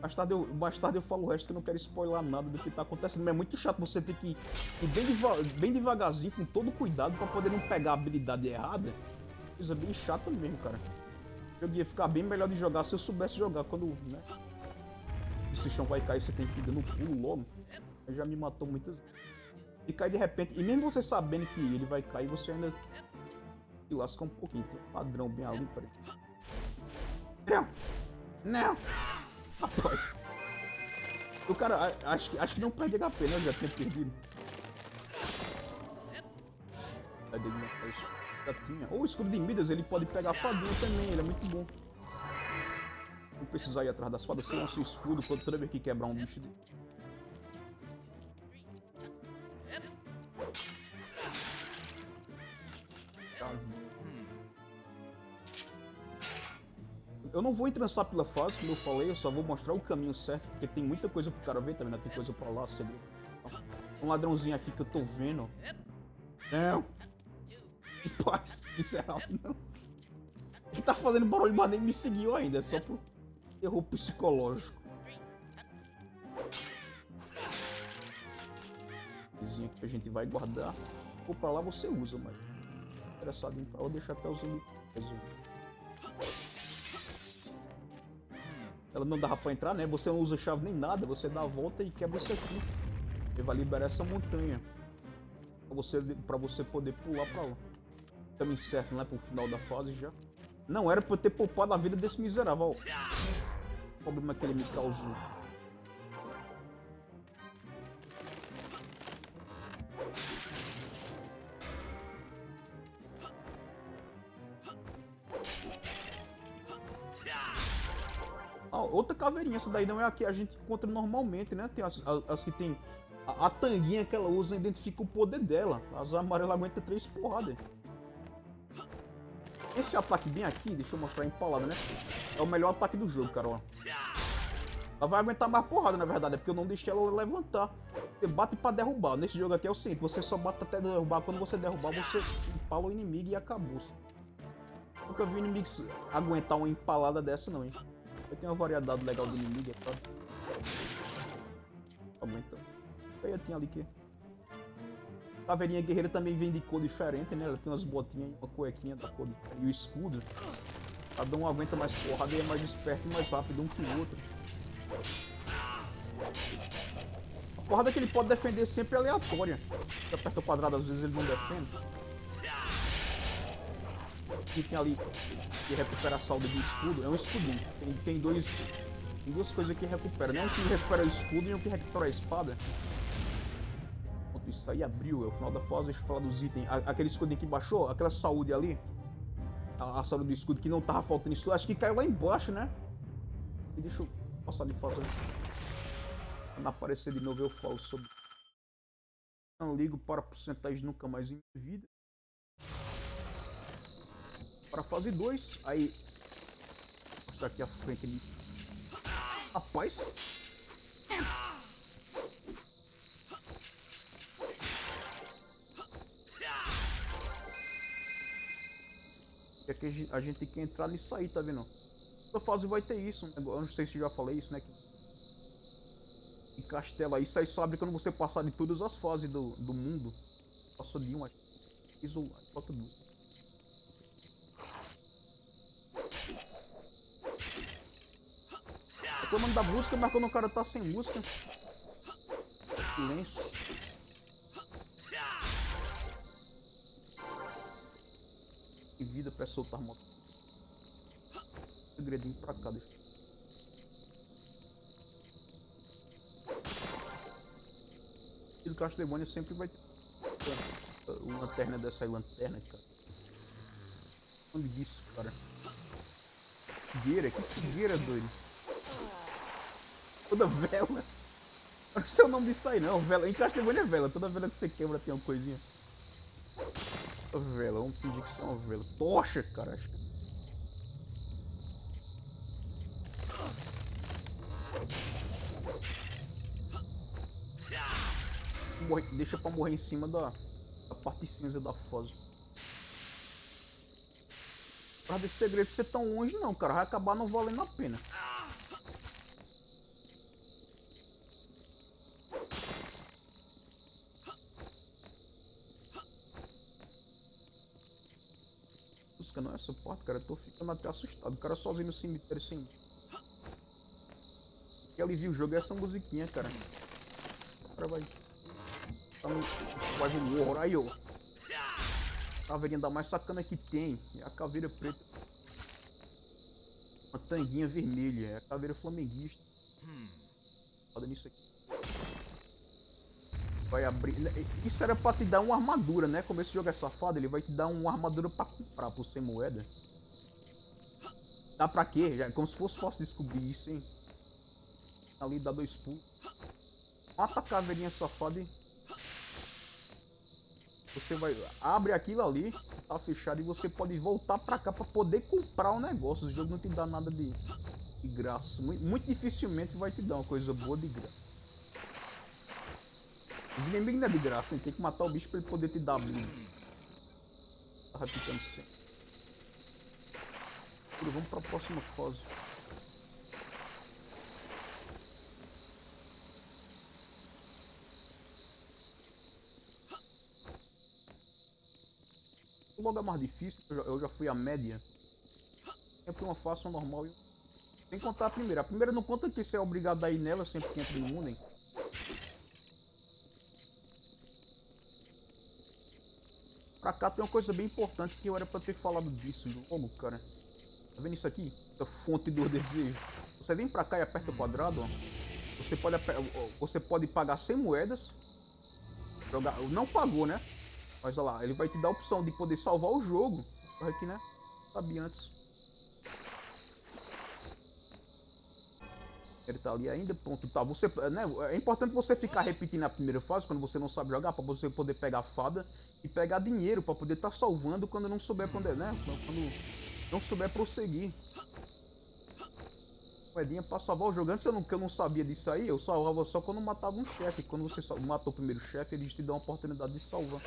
mais tarde, eu, mais tarde eu falo o resto que eu não quero spoiler nada do que tá acontecendo. Mas é muito chato você ter que ir bem, deva bem devagarzinho, com todo cuidado, pra poder não pegar a habilidade errada. Coisa bem chata mesmo, cara. Eu ia ficar bem melhor de jogar se eu soubesse jogar quando, né? Esse chão vai cair, você tem que ir dando pulo logo. Já me matou muitas vezes. Ele cai de repente, e mesmo você sabendo que ele vai cair, você ainda se lasca um pouquinho. Tem um padrão bem ali, peraí. Não! Não! Rapaz! O cara, acho, acho que não perde HP, né? Eu já tinha perdido. Cadê Já tinha. Ou o escudo de Midas, ele pode pegar a fadinha também, ele é muito bom. Não precisar ir atrás das fadas, lança o escudo quando toda vez que quebrar um bicho dele. Eu não vou entrançar pela fase, como eu falei, eu só vou mostrar o caminho certo, porque tem muita coisa pro cara ver também, né? Tem coisa pra lá, segredo. Um ladrãozinho aqui que eu tô vendo. Não! Que paz, miserável, não. Ele tá fazendo barulho, mas nem me seguiu ainda, é só pro erro psicológico. Vizinho que a gente vai guardar. Ou pra lá você usa, mas. Interessado em pra lá, deixa até os zumbi. Ela não dava pra entrar, né? Você não usa chave nem nada, você dá a volta e quebra isso aqui. Ele vai liberar essa montanha. Pra você, pra você poder pular pra lá. Também certo, né? Pro final da fase já. Não era pra eu ter poupado a vida desse miserável. O problema que ele me causou. Outra caveirinha, essa daí não é a que a gente encontra normalmente, né? Tem as, as- as que tem. A, a tanguinha que ela usa identifica o poder dela. As amarelas aguentam três porradas. Esse ataque bem aqui, deixa eu mostrar empalado, né? É o melhor ataque do jogo, cara. Ela vai aguentar mais porrada, na verdade, é porque eu não deixei ela levantar. Você bate pra derrubar. Nesse jogo aqui é o seguinte, você só bate até derrubar. Quando você derrubar, você empala o inimigo e acabou. Nunca vi inimigos aguentar uma empalada dessa, não, hein? Eu tenho uma variedade legal de inimigo, claro. Aumentando. Aí tinha ali que. Caveirinha guerreira também vem de cor diferente, né? Ela tem umas botinhas uma cuequinha da cor. E o escudo. Cada um aguenta mais porrada e é mais esperto e mais rápido um que o outro. A porrada que ele pode defender sempre é aleatória. Você aperta o quadrado, às vezes ele não defende. E tem ali que recupera a salda do escudo. É um escudinho. Tem, tem dois. Tem duas coisas que recupera. Né? Um que recupera o escudo e um que recupera a espada. Pronto, isso aí abriu. É o final da fase. Deixa eu falar dos itens. Aquele escudinho que baixou, aquela saúde ali. A, a saúde do escudo que não tava faltando isso. Acho que caiu lá embaixo, né? E deixa eu passar fazendo isso. Quando aparecer de novo eu falo sobre. Não ligo para porcentagem nunca mais em vida. Para fase 2, aí. Vou mostrar aqui a frente disso. Rapaz! É que a gente- tem que entrar nisso aí, tá vendo? Toda fase vai ter isso, negócio- eu não sei se já falei isso, né? Que, aí, isso aí só abre quando você passar de todas as fases do, do mundo. Passou de um, acho que fiz um, falta duas. Reclamando da música, mas quando o cara tá sem música. Silêncio. Que vida pra soltar moto. Segredinho pra cá, deixa. E do Castlevania sempre vai ter uma lanterna dessa aí, lanterna, cara. Onde disso, cara? Figueira? Que figueira, doido? Toda vela. Não sei o nome disso aí não. Vela. Em Castlevania é vela. Toda vela que você quebra tem uma coisinha. Vela, vamos fingir que isso é uma vela. Tocha, cara. Acho que... Morre- Deixa pra morrer em cima da, da parte cinza da fosa. Pra desse segredo ser tão longe não, cara. Vai acabar não valendo a pena. Não é essa porta, cara. Eu tô ficando até assustado. O cara sozinho no cemitério sem. Que alivia o jogo é essa musiquinha, cara. O cara vai. tá no Survival War. Aí, ó. Caveirinha da mais sacana que tem. É a caveira preta. Uma tanguinha vermelha. É a caveira flamenguista. Hmm. Foda nisso aqui. Vai abrir. Isso era pra te dar uma armadura, né? Como esse jogo é safado, ele vai te dar uma armadura pra comprar por 100 moeda. Dá pra quê? Já, como se fosse fácil descobrir isso, hein? Ali dá dois pulos. Mata a caveirinha safada e... Você vai... Abre aquilo ali, tá fechado, e você pode voltar pra cá pra poder comprar o negócio. O jogo não te dá nada de, de graça. Muito, muito dificilmente vai te dar uma coisa boa de graça. Os inimigos não é de graça, hein? Tem que matar o bicho pra ele poder te dar a vida. Tá repetindo sempre. Vamos pra próxima fase. O logo é mais difícil, eu já, fui a média. Sempre uma fácil, uma normal e... Sem contar a primeira. A primeira não conta que você é obrigado a ir nela sempre que entra mundo, hein? Pra cá tem uma coisa bem importante que eu era pra ter falado disso logo, cara. Tá vendo isso aqui? Essa fonte do desejo. Você vem pra cá e aperta o quadrado, ó. Você pode, você pode pagar 100 moedas. Jogar, não pagou, né? Mas olha lá, ele vai te dar a opção de poder salvar o jogo. Aqui, né? Sabia antes. Ele tá ali ainda, pronto, tá. Você, né, é importante você ficar repetindo a primeira fase quando você não sabe jogar, para você poder pegar fada e pegar dinheiro para poder estar tá salvando quando não souber onde é, né? Quando não souber prosseguir. Moedinha pra salvar o jogo. Antes eu não, eu não sabia disso aí, eu salvava só quando matava um chefe. Quando você matou o primeiro chefe, eles te dão a oportunidade de salvar.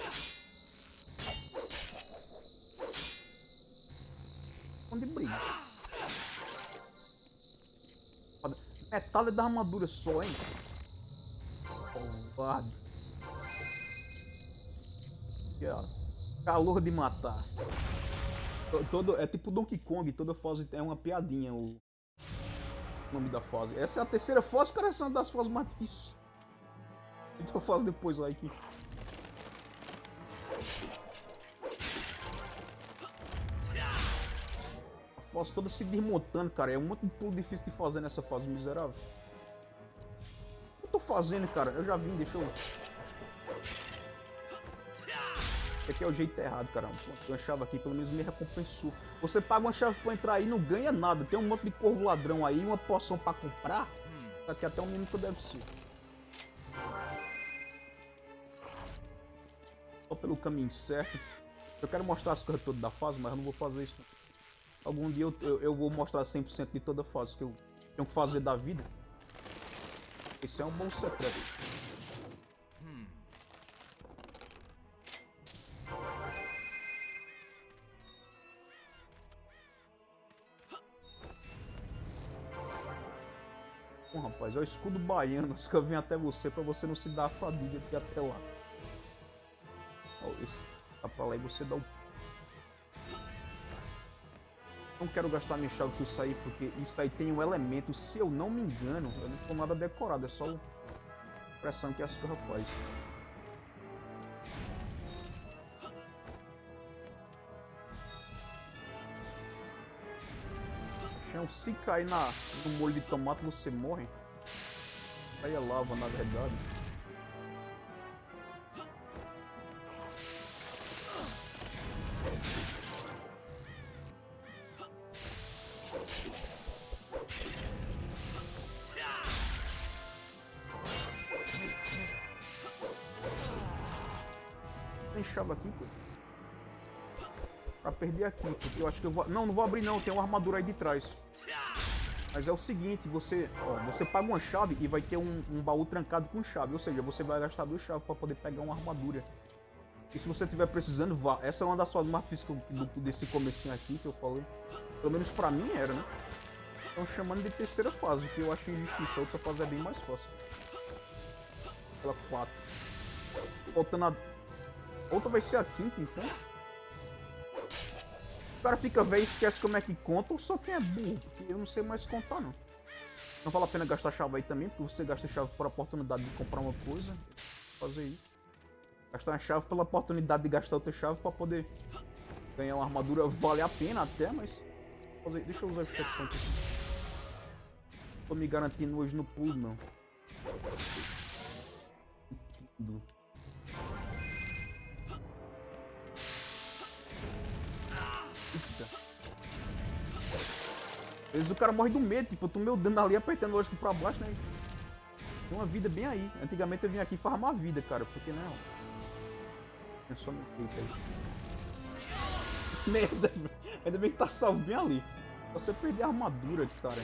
Onde briga? Metade da armadura só, hein? Covarde. Calor de matar. Todo, é tipo Donkey Kong, toda fase é uma piadinha o nome da fase. Essa é a terceira fase, cara, essa é uma das fases mais difíceis. Então eu faço depois lá aqui. Fase toda se desmontando, cara. É pulo difícil de fazer nessa fase miserável. O que eu tô fazendo, cara? Eu já vim, deixa eu... Esse aqui é o jeito errado, caramba. Uma chave aqui pelo menos me recompensou. Você paga uma chave pra entrar aí e não ganha nada. Tem um monte de corvo ladrão aí, uma poção pra comprar. Hum. Aqui até um minuto deve ser. Só pelo caminho certo. Eu quero mostrar as coisas todas da fase, mas eu não vou fazer isso. Algum dia eu, eu, eu vou mostrar 100% de toda a fase que eu tenho que fazer da vida. Esse é um bom secreto. Bom, rapaz, é o escudo baiano que eu venho até você pra você não se dar a fadiga de até lá. Ó, esse tá pra lá e você dá o... Não quero gastar minha chave com isso aí, porque isso aí tem um elemento, se eu não me engano, eu não tô nada decorado, é só a pressão que as coisas faz. Chão, se cair na, no molho de tomate você morre. Aí é lava na verdade. Perder aqui, porque eu acho que eu vou... Não, não vou abrir não, tem uma armadura aí de trás. Mas é o seguinte, você, ó, você paga uma chave e vai ter um, um, baú trancado com chave, ou seja, você vai gastar duas chaves para poder pegar uma armadura. E se você estiver precisando, vá. Essa é uma das mais difíceis desse comecinho aqui que eu falei. Pelo menos pra mim era, né? Estão chamando de terceira fase, que eu acho injustiça. A outra fase é bem mais fácil. Pela 4. Faltando a... Outra vai ser a quinta, então. O cara fica velho e esquece como é que conta, ou só quem é burro, porque eu não sei mais contar não. Não vale a pena gastar chave aí também, porque você gasta chave por oportunidade de comprar uma coisa. Fazer isso. Gastar uma chave pela oportunidade de gastar outra chave pra poder ganhar uma armadura vale a pena até, mas... fazer- Deixa eu usar o checkpoint aqui. Tô me garantindo hoje no pulo, não. Eita. Às vezes o cara morre do medo, tipo, eu tô meu dano ali apertando lógico pra baixo, né? Tem uma vida bem aí. Antigamente eu vinha aqui farmar vida, cara, porque não. É só meu peito aí. [LAUGHS] Merda. Ainda bem que tá salvo bem ali. Só você perder a armadura, cara.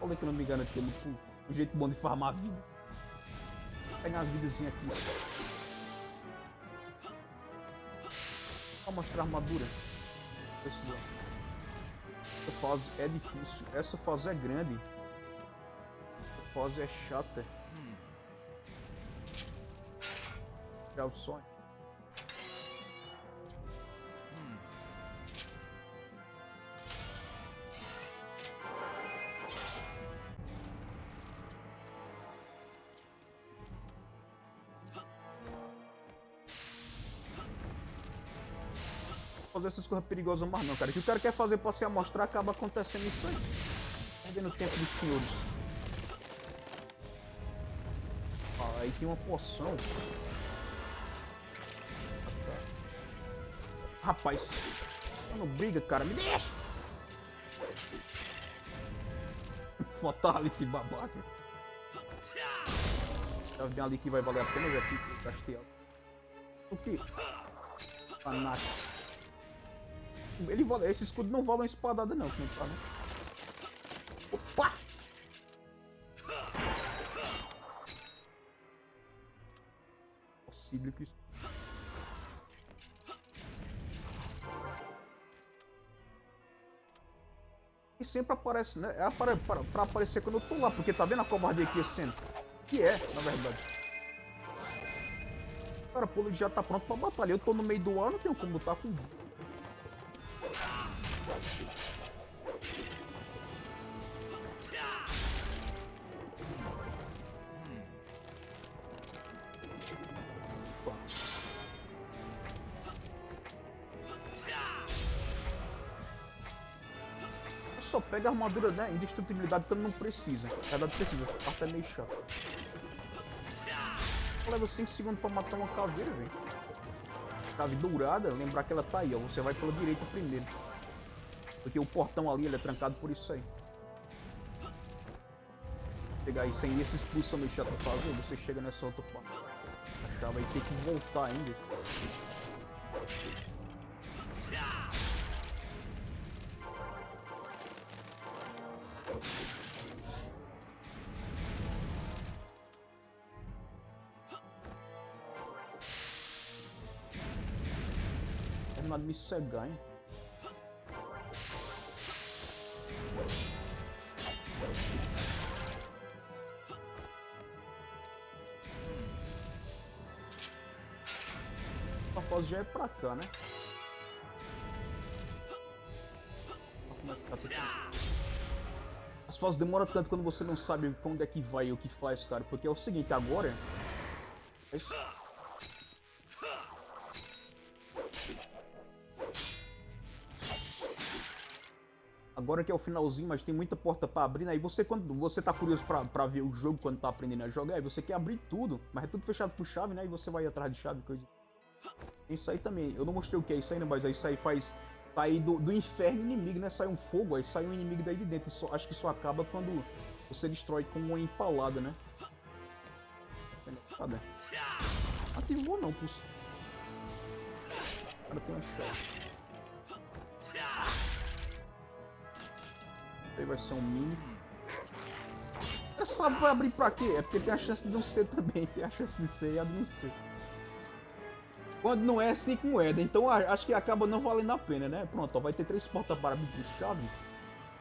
Olha que eu não me engano aqui, no um jeito bom de farmar vida. Vou pegar uma vidazinha aqui. Só mostrar a armadura. Precisa. Essa fase é difícil. Essa fase é grande. Essa fase é chata. Já o sonho. Fazer essas coisas perigosas mais não, cara. O que o cara quer fazer pra se amostrar acaba acontecendo isso aí. Perdendo tempo dos senhores. Ah, aí tem uma poção. Rapaz, não briga, cara. Me deixa! [LAUGHS] Fatality babaca. Já vem ali que vai valer a pena, já gastei ela. O que? Fanático. Ele vale, esse escudo não vale uma espadada não, não tá? Opa! Possível que isso... E sempre aparece, né? É para, para, pra aparecer quando eu tô lá, porque tá vendo a covardia aquecendo? Que é, na verdade. Cara, pô, ele já tá pronto pra batalha. Eu tô no meio do ano, não tenho como lutar com só pega a armadura, né? Indestrutibilidade quando não precisa. Na verdade precisa, essa parte é meio chata. Leva 5 segundos pra matar uma caveira, velho. Cave dourada, lembrar que ela tá aí, ó. Você vai pela direita primeiro. Porque o portão ali ele é trancado por isso aí. Pegar isso aí, esse expulsão meio chato pra fazer, você chega nessa outra parte. A chave aí tem que voltar ainda. Me cegar, hein? A fase já é pra cá, né? É. As fases demoram tanto quando você não sabe pra onde é que vai e o que faz, cara. Porque é o seguinte, agora... É isso. Agora que é o finalzinho, mas tem muita porta pra abrir, né? E você, quando você tá curioso pra ver o jogo quando tá aprendendo a jogar, aí você quer abrir tudo, mas é tudo fechado por chave, né? E você vai atrás de chave, coisa. Isso aí também, eu não mostrei o que é isso aí, né? Mas aí isso aí faz sair do, do inferno inimigo, né? Sai um fogo, aí sai um inimigo daí de dentro. Só, acho que isso acaba quando você destrói com uma empalada, né? Cadê? Ativou não, pulso. O cara tem uma chave. Aí vai ser um mini. Essa vai abrir pra quê? É porque tem a chance de não ser também. Tem a chance de ser e a de não ser. Quando não é 5 moedas, então a- acho que acaba não valendo a pena, né? Pronto, ó, vai ter três portas para abrir com chave.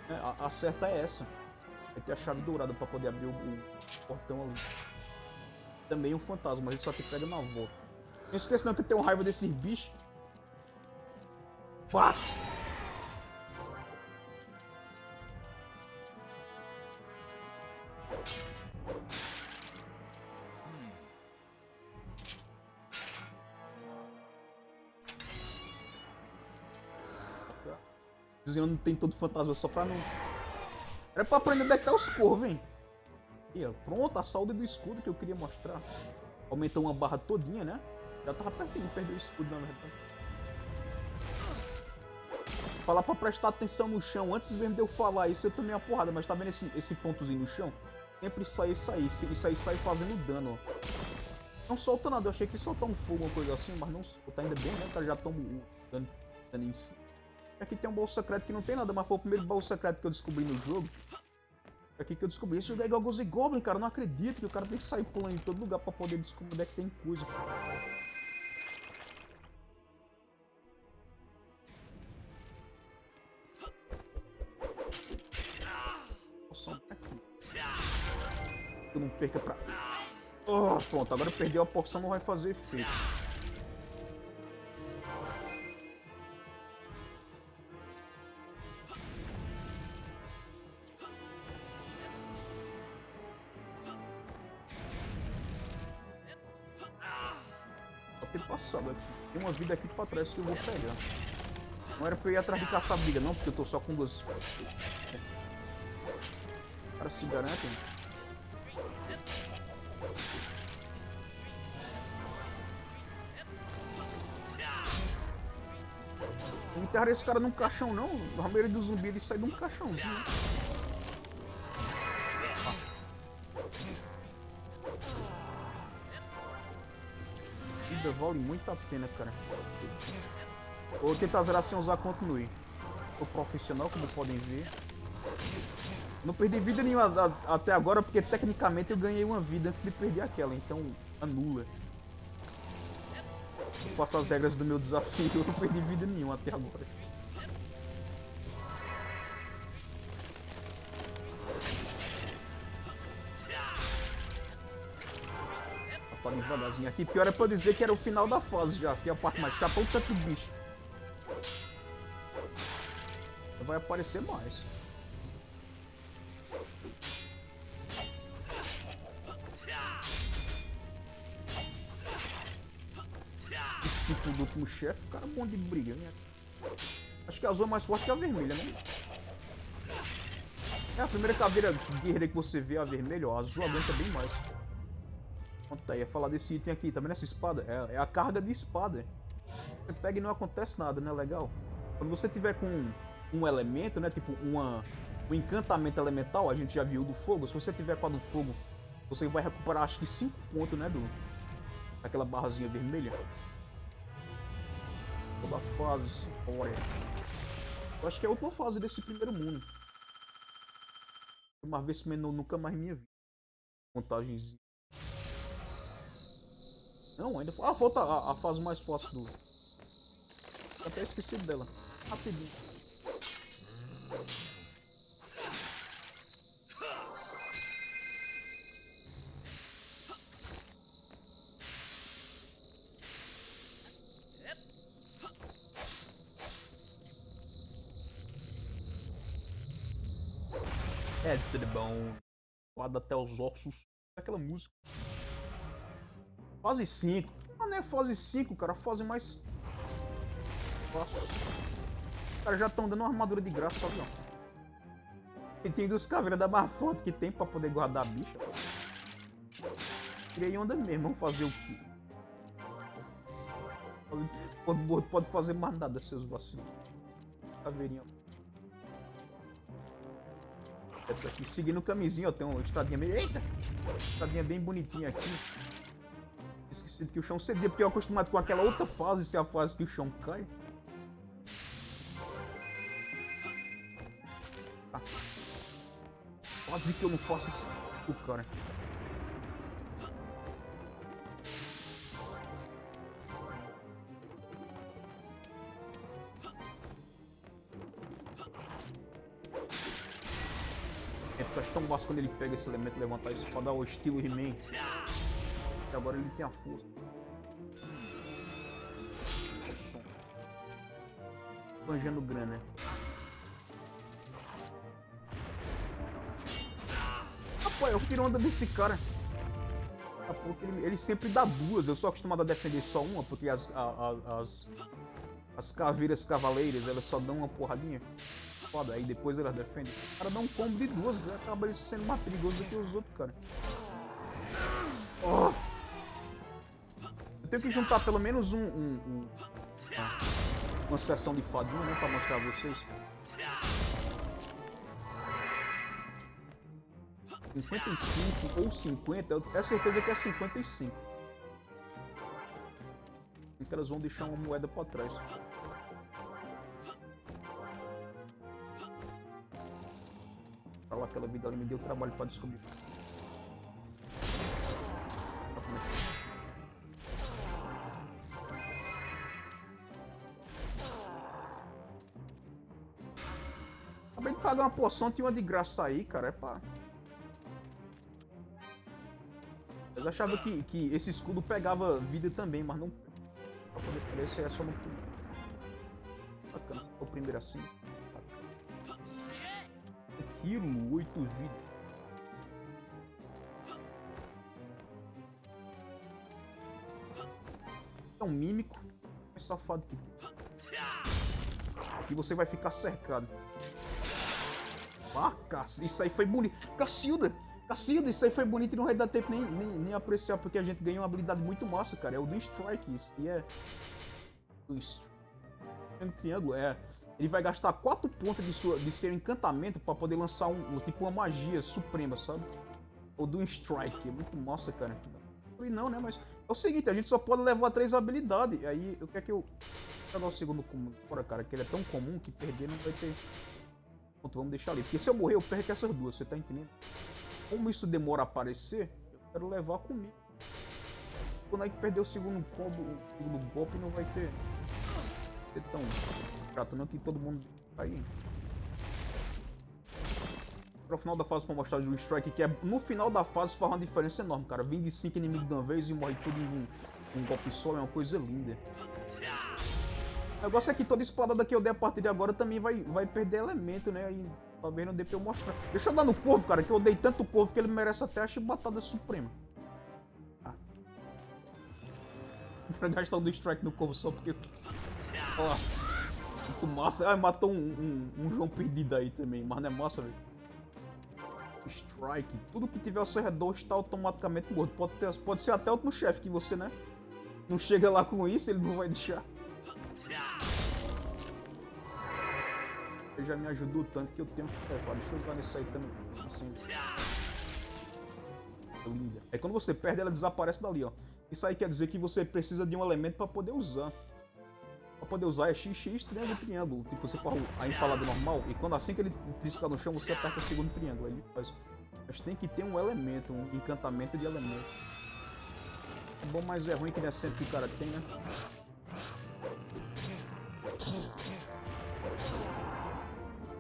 né? A, a certa é essa. Vai ter a chave dourada pra poder abrir o, o portão ali. Também um fantasma, mas ele só te pega na volta. Não esqueça não que eu tenho raiva desses bichos. Pá! Cozinhando não tem todo fantasma só pra não. Era pra aprender que tá os corvos, hein? E, ó, pronto, a saúde do escudo que eu queria mostrar. Aumentou uma barra todinha, né? Já tava pertinho de perder o escudo, na verdade. Falar pra prestar atenção no chão. Antes mesmo de eu falar isso, eu tomei uma porrada. Mas tá vendo esse, esse pontozinho no chão? Sempre sai isso aí. Isso aí sai fazendo dano, ó. Não solta nada. Eu achei que ia soltar um fogo, uma coisa assim. Mas não solta. Ainda bem, né? Já toma o dano, dano em si. Aqui tem um baú secreto que não tem nada. Mas foi o primeiro baú secreto que eu descobri no jogo. Aqui que eu descobri. Esse jogo é igual Ghost Goblin, cara. Eu não acredito que o cara tem que sair pulando em todo lugar pra poder descobrir onde é que tem coisa. Poção aqui. Eu não perca pra... Oh, pronto, agora perdeu a porção, não vai fazer efeito. Tem uma vida aqui pra trás que eu vou pegar. Não era pra eu ir atrás de caçar briga, não, porque eu tô só com duas. O cara se garante. Não enterraria esse cara num caixão, não. Na maioria dos zumbis ele sai de um caixãozinho. Vale muito a pena, cara. Vou tentar zerar sem usar continue. Sou profissional, como podem ver. Não perdi vida nenhuma até agora, porque tecnicamente eu ganhei uma vida antes de perder aquela, então anula. Eu faço as regras do meu desafio, eu [LAUGHS] não perdi vida nenhuma até agora. Devagarzinho aqui. Pior é pra dizer que era o final da fase já, que é a parte mais chata, o tanto bicho. Vai aparecer mais. Discípulo do último chefe, cara é bom de briga, né? Acho que a azul é mais forte que a vermelha, né? É a primeira caveira guerreira que você vê, a vermelha, ó, a azul aguenta bem mais. Pronto, ia falar desse item aqui, tá essa espada? É, é a carga de espada. Você pega e não acontece nada, né? Legal. Quando você tiver com um elemento, né? Tipo uma, um encantamento elemental, a gente já viu do fogo. Se você tiver com a do fogo, você vai recuperar acho que 5 pontos, né? Do, daquela barrazinha vermelha. Toda fase, olha. Eu acho que é a última fase desse primeiro mundo. Uma vez menor nunca mais minha vida. Contagens. Não, ainda. Ah, falta a, a fase mais fácil do. Até esqueci dela. Rapidinho. É tudo bom. Guarda até os ossos. Aquela música. Fase 5. Ah, não é fase 5, cara. Fase mais. Nossa. Os caras já estão dando uma armadura de graça, sabe? E tem duas caveiras da mais forte que tem pra poder guardar a bicha. Tirei onda mesmo, vamos fazer o quê? Pode, pode, fazer mais nada, seus vacilos. Caveirinha. Aqui seguindo o camisinho, ó. Tem uma estradinha meio. Eita! Estradinha bem bonitinha aqui. Esqueci que o chão cedia, porque eu acostumado com aquela outra fase, se é a fase que o chão cai. Tá. Quase que eu não faço isso, o cara. É eu acho tão massa quando ele pega esse elemento levantar isso pra dar o estilo He-Man. E agora ele tem a força. O som. Banjando grana. Rapaz, eu tiro onda desse cara. Ele, ele sempre dá duas. Eu sou acostumado a defender só uma, porque as, a- as, As caveiras cavaleiras, elas só dão uma porradinha. Foda, aí depois elas defendem. O cara dá um combo de duas, acaba sendo mais perigoso do que os outros, cara. Oh. Tenho que juntar pelo menos um, um, um uma sessão de fadinha, né, pra mostrar a vocês. 55 ou 50, eu tenho certeza que é 55. Que elas vão deixar uma moeda pra trás. Pra lá, aquela vida ali me deu trabalho pra descobrir. Pagar uma poção, tinha uma de graça aí, cara. É pra. Eu achava que, que esse escudo pegava vida também, mas não. Pra poder crescer é só no. Bacana, o primeiro assim. Um quilo, oito vidas. É um mímico. É safado que tem. E você vai ficar cercado. Ah, isso aí foi bonito. Cacilda! Cacilda, isso aí foi bonito e não vai dar tempo nem, nem, nem, apreciar, porque a gente ganhou uma habilidade muito massa, cara. É o do Strike, isso. E é... Do Strike. Triângulo, é... Ele vai gastar 4 pontos de, sua, de seu encantamento pra poder lançar um, um tipo uma magia suprema, sabe? O do Strike. É muito massa, cara. E não, né? Mas é o seguinte, a gente só pode levar três habilidades. Aí, o que é que eu... Vou jogar o segundo comum fora, cara, que ele é tão comum que perder não vai ter... Pronto, vamos deixar ali. Porque se eu morrer, eu perco essas duas, você tá entendendo? Como isso demora a aparecer, eu quero levar comigo. Quando aí perder o segundo combo, o segundo golpe não vai ter... Ser tão chato não que todo mundo tá aí. Para o final da fase para mostrar o Strike, que é no final da fase faz uma diferença enorme, cara. Vem de 5 inimigos de uma vez e morre tudo em um, um golpe só, é uma coisa linda. O negócio é que toda espadada que eu der a partir de agora também vai, vai perder elemento, né? E talvez não dê pra eu mostrar. Deixa eu dar no corvo, cara, que eu dei tanto corvo que ele merece até a chibatada suprema. Ah. [LAUGHS] Pra gastar o do strike no corvo só porque... Ó, muito massa. Ah, matou um, um, um João perdido aí também, mas não é massa, velho. Strike. Tudo que tiver ao seu redor está automaticamente morto. Pode, ter, pode ser até o último chefe que você, né? Não chega lá com isso, ele não vai deixar. Já me ajudou tanto que eu tenho que levar. Deixa eu usar isso aí também. Assim. Linda. Aí quando você perde, ela desaparece dali, ó. Isso aí quer dizer que você precisa de um elemento para poder usar. Para poder usar é XX, triângulo, triângulo. Tipo, você faz a empalada normal e quando assim que ele trisca no chão, você aperta o segundo triângulo. Aí ele faz. Mas tem que ter um elemento, um encantamento de elemento. É bom, mas é ruim que nem é sempre que o cara tem, né?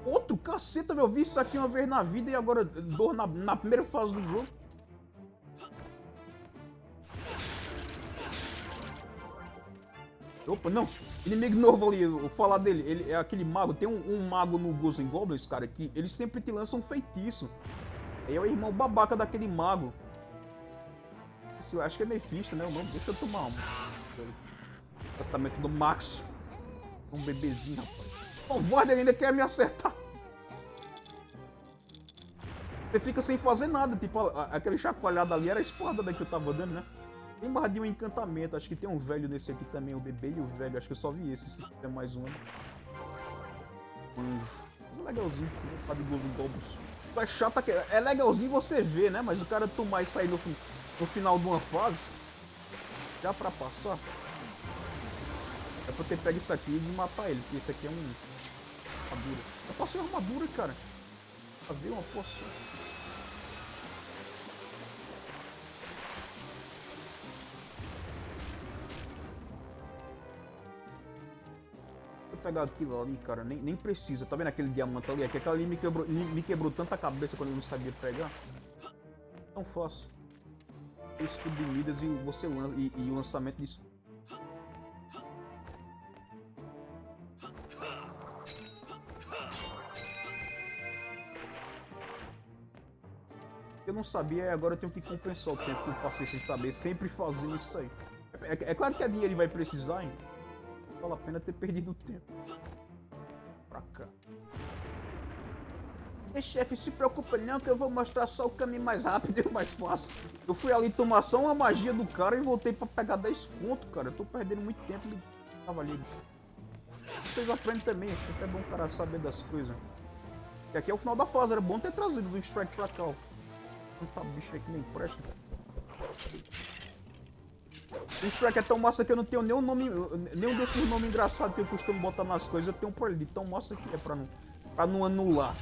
Outro caceta, meu. Eu vi isso aqui uma vez na vida e agora dor na, na primeira fase do jogo. Opa, não. Inimigo novo ali, vou falar dele. Ele é aquele mago. Tem um, um mago no Ghosts Goblins, cara, que ele sempre te lança um feitiço. É o irmão babaca daquele mago. Isso, acho que é Mephisto, né? Deixa eu tomar um. Tratamento do Max. Um bebezinho, rapaz. O Vord ainda quer me acertar. Você fica sem fazer nada, tipo, aquele chacoalhado ali era a espada que eu tava dando, né? Tem barra de um encantamento, acho que tem um velho nesse aqui também, o bebê e o velho, acho que eu só vi esse, se tiver mais um. Hum, é legalzinho, tá de gozo gobos. É chato, é legalzinho você ver, né? Mas o cara tomar e sair no, no final de uma fase, já pra passar, é pra ter pego isso aqui e matar ele, porque isso aqui é um armadura. Eu passei armadura, cara. Ver uma poção. Vou pegar aquilo ali, cara. Nem, nem precisa. Tá vendo aquele diamante ali? Aquele ali me quebrou, me quebrou tanta cabeça quando eu não sabia pegar. Tão fácil. Escudo de Midas e, você e, e o lançamento de eu não sabia e agora eu tenho que compensar o tempo que eu passei sem saber, sempre fazendo isso aí. É, é, claro que a dinheiro vai precisar, hein? vale a pena ter perdido tempo. Pra cá. E chefe, se preocupa não que eu vou mostrar só o caminho mais rápido e o mais fácil. Eu fui ali tomar só uma magia do cara e voltei pra pegar 10 conto, cara. Eu tô perdendo muito tempo de cavaleiros. Vocês aprendem também, acho que é bom o cara saber das coisas. E aqui é o final da fase, era bom ter trazido do strike pra cá, ó. Quanta bicho aqui nem presta. O strike é tão massa que eu não tenho nenhum nome. Nenhum desses nomes engraçados que eu costumo botar nas coisas, eu tenho por ali. Tão massa que é pra não, pra não anular.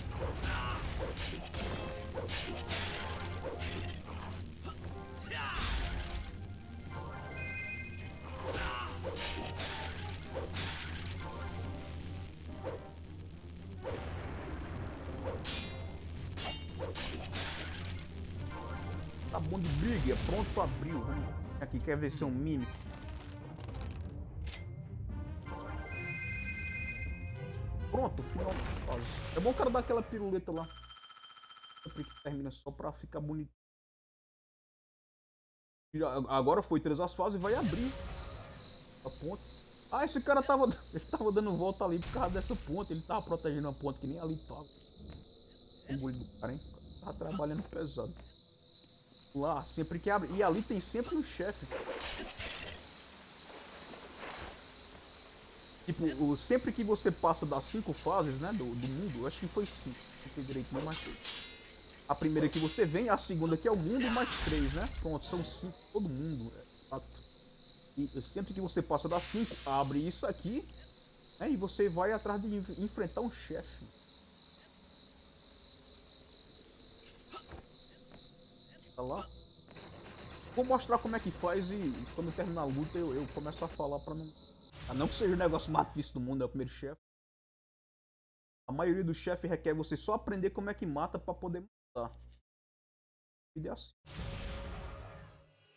Bom de briga, pronto abriu. Aqui, quer ver se é um mímico. Pronto, final fase. É bom o cara dar aquela piruleta lá. Que termina só pra ficar bonito. Agora foi três as fases e vai abrir a ponte. Ah, esse cara tava, [LAUGHS] ele tava dando volta ali por causa dessa ponte. Ele tava protegendo a ponte que nem ali tava. O do cara, hein? Tava trabalhando pesado. Lá, sempre que abre. E ali tem sempre um chefe. Tipo, sempre que você passa das cinco fases, né, do, do mundo, acho que foi cinco, não sei direito, não. A primeira que você vem, a segunda que é o mundo, mais três, né? Pronto, são cinco, todo mundo, é. E sempre que você passa das cinco, abre isso aqui, né, e você vai atrás de enf- enfrentar um chefe. Tá lá. Vou mostrar como é que faz e quando terminar a luta eu, eu começo a falar pra não... A não que seja o negócio mais difícil do mundo, é o primeiro chefe. A maioria dos chefes requer você só aprender como é que mata pra poder matar. E é assim.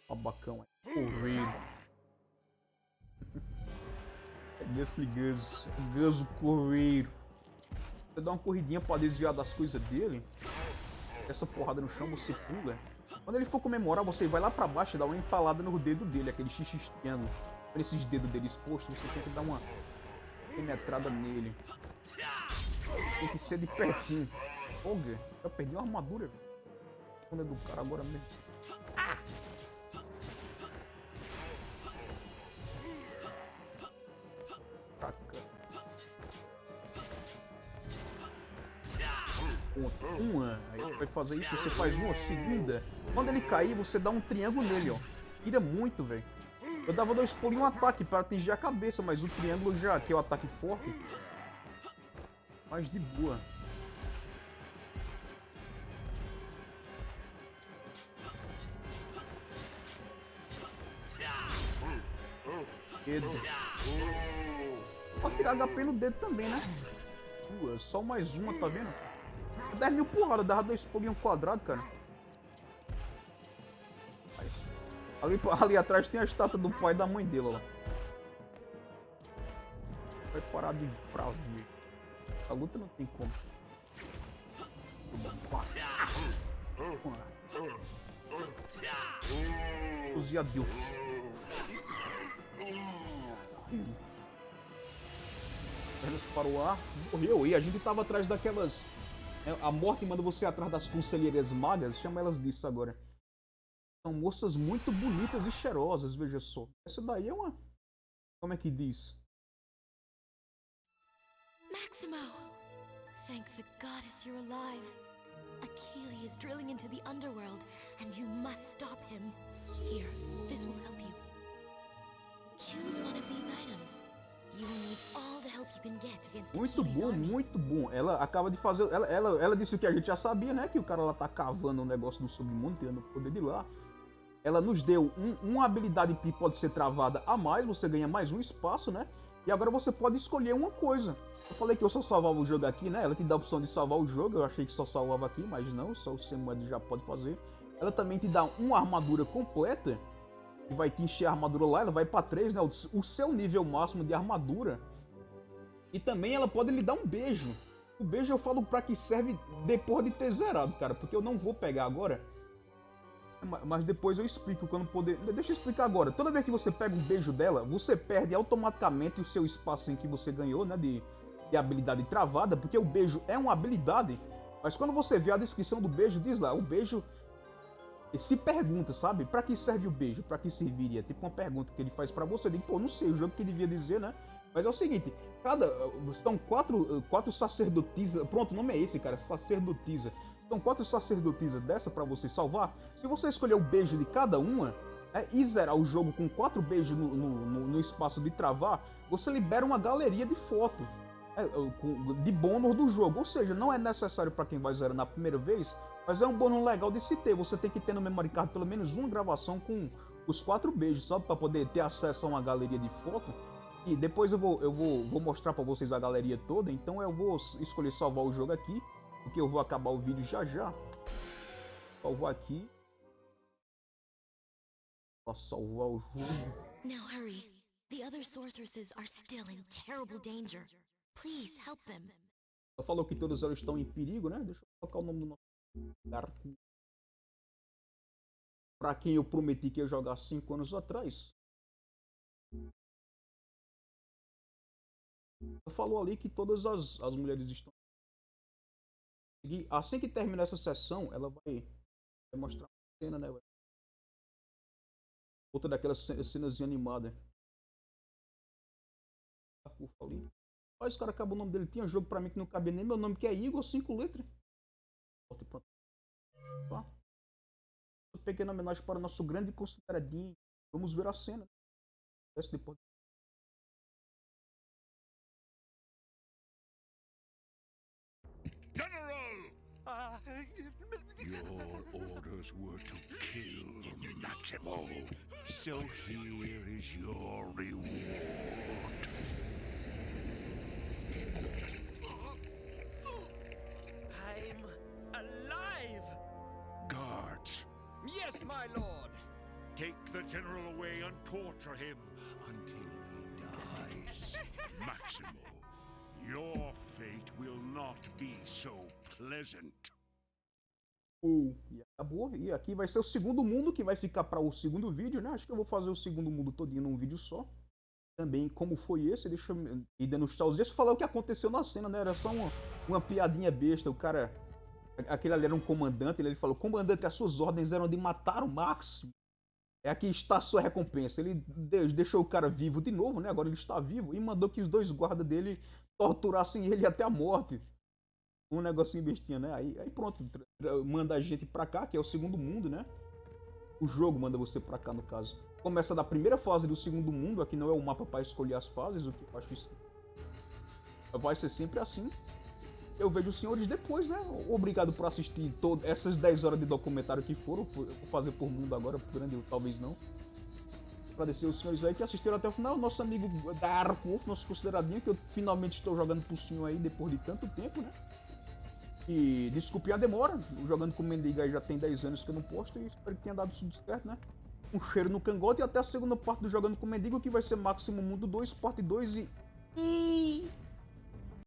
Babacão aí. Correio. É Gasly Gus. Gus o Correio. Você dá uma corridinha pra desviar das coisas dele. Essa porrada no chão você pula. Quando ele for comemorar, você vai lá pra baixo e dá uma empalada no dedo dele, aquele xixi triângulo. Com esses dedos dele expostos, você tem que dar uma penetrada nele. Tem que ser de pertinho. Foga, eu perdi uma armadura. Quando é do cara agora mesmo. Ponto. Uma. Aí você vai fazer isso, você faz uma segunda. Quando ele cair, você dá um triângulo nele, ó. Tira muito, velho. Eu dava dois pulos em um ataque para atingir a cabeça, mas o triângulo já, que é o ataque forte, mais de boa. Pode tirar HP no dedo também, né? Duas, só mais uma, tá vendo? 10 mil porrada, dava dois pulos em um quadrado, cara. Ali, ali atrás tem a estátua do pai e da mãe dele, ó. Vai parar de pra ver. A luta não tem como. Use a Deus. Pernas para o ar. Morreu. E a gente tava atrás daquelas. Né, A morte manda você atrás das conselheiras magas. Chama elas disso agora. São moças muito bonitas e cheirosas, veja só. Essa daí é uma. Como é que diz? Maximo! Thank the goddess you're alive. Achilles is drilling into the underworld, and you must stop him. Here, this will help you. Choose one of these items. Muito bom, muito bom. Ela acaba de fazer. Ela, ela, ela disse o que a gente já sabia, né? Que o cara lá tá cavando o negócio do submundo, tirando o poder de lá. Ela nos deu um- uma habilidade que pode ser travada a mais, você ganha mais um espaço, né? E agora você pode escolher uma coisa. Eu falei que eu só salvava o jogo aqui, né? Ela te dá a opção de salvar o jogo, eu achei que só salvava aqui, mas não, só o Semued já pode fazer. Ela também te dá uma armadura completa, vai te encher a armadura lá, ela vai pra 3, né? O, seu nível máximo de armadura. E também ela pode lhe dar um beijo. O beijo eu falo pra que serve depois de ter zerado, cara, porque eu não vou pegar agora. Ma- Mas depois eu explico quando poder. Deixa eu explicar agora. Toda vez que você pega um beijo dela, você perde automaticamente o seu espaço em que você ganhou, né? De, de habilidade travada, porque o beijo é uma habilidade. Mas quando você vê a descrição do beijo, diz lá, o beijo. E se pergunta, sabe? Pra que serve o beijo? Pra que serviria? Tipo uma pergunta que ele faz pra você. Eu digo, pô, não sei, o jogo que devia dizer, né? Mas é o seguinte, cada. São quatro, quatro sacerdotisas. Pronto, o nome é esse, cara, sacerdotisa. São quatro sacerdotisas dessa pra você salvar. Se você escolher o beijo de cada uma né, e zerar o jogo com quatro beijos no, no- no- espaço de travar, você libera uma galeria de foto é, com- de bônus do jogo. Ou seja, não é necessário pra quem vai zerar na primeira vez, mas é um bônus legal de se ter. Você tem que ter no memory card pelo menos uma gravação com os quatro beijos, só pra poder ter acesso a uma galeria de foto. E depois eu vou, eu vou, vou mostrar pra vocês a galeria toda, então eu vou escolher salvar o jogo aqui, porque eu vou acabar o vídeo já já. Salvar aqui. Pra salvar o jogo. Now hurry. The other sorceresses are still in terrible danger. Please help them. Ela falou que todas elas estão em perigo, né? Deixa eu colocar o nome do nosso Pra quem eu prometi que ia jogar cinco anos atrás. Falou ali que todas as, as mulheres estão. Assim que terminar essa sessão, ela vai, mostrar uma cena, né? Outra daquelas ce- cenas animadas. Ali. Mas o cara acabou o nome dele. Tinha jogo pra mim que não cabia nem meu nome, que é Igor, cinco letras. Tá? Uma pequena homenagem para o nosso grande consideradinho. Vamos ver a cena. Desce depois. General! Your orders were to kill Maximo. So here is your reward. Yes, my lord! take the general away and torture him until he dies. [LAUGHS] Maximo, your fate will not be so pleasant. Uh, e acabou. E aqui vai ser o segundo mundo que vai ficar para o segundo vídeo, né? Acho que eu vou fazer o segundo mundo todinho num vídeo só. Também como foi esse, deixa eu ir dando os eu falar o que aconteceu na cena, né? Era só uma, uma piadinha besta. O cara. Aquele ali era um comandante, ele falou: Comandante, as suas ordens eram de matar o Máximo. É aqui está a sua recompensa. Ele de- deixou o cara vivo de novo, né? Agora ele está vivo. E mandou que os dois guardas dele torturassem ele até a morte. Um negocinho bestinha, né? Aí, aí pronto, manda a gente pra cá, que é o segundo mundo, né? O jogo manda você pra cá, no caso. Começa da primeira fase do segundo mundo, aqui não é o mapa pra escolher as fases, o que eu acho isso. Vai ser sempre assim. Eu vejo os senhores depois, né? Obrigado por assistir todo, essas 10 horas de documentário que foram. Vou fazer por mundo agora, por grande, talvez não. Agradecer os senhores aí que assistiram até o final. Nosso amigo Dark Wolf, nosso consideradinho, que eu finalmente estou jogando por senhor aí depois de tanto tempo, né? E desculpe a demora, jogando com Mendiga já tem 10 anos que eu não posto e espero que tenha dado tudo certo, né? Um cheiro no cangote e até a segunda parte do Jogando com Mendigo, que vai ser Máximo Mundo 2, parte 2 e... e...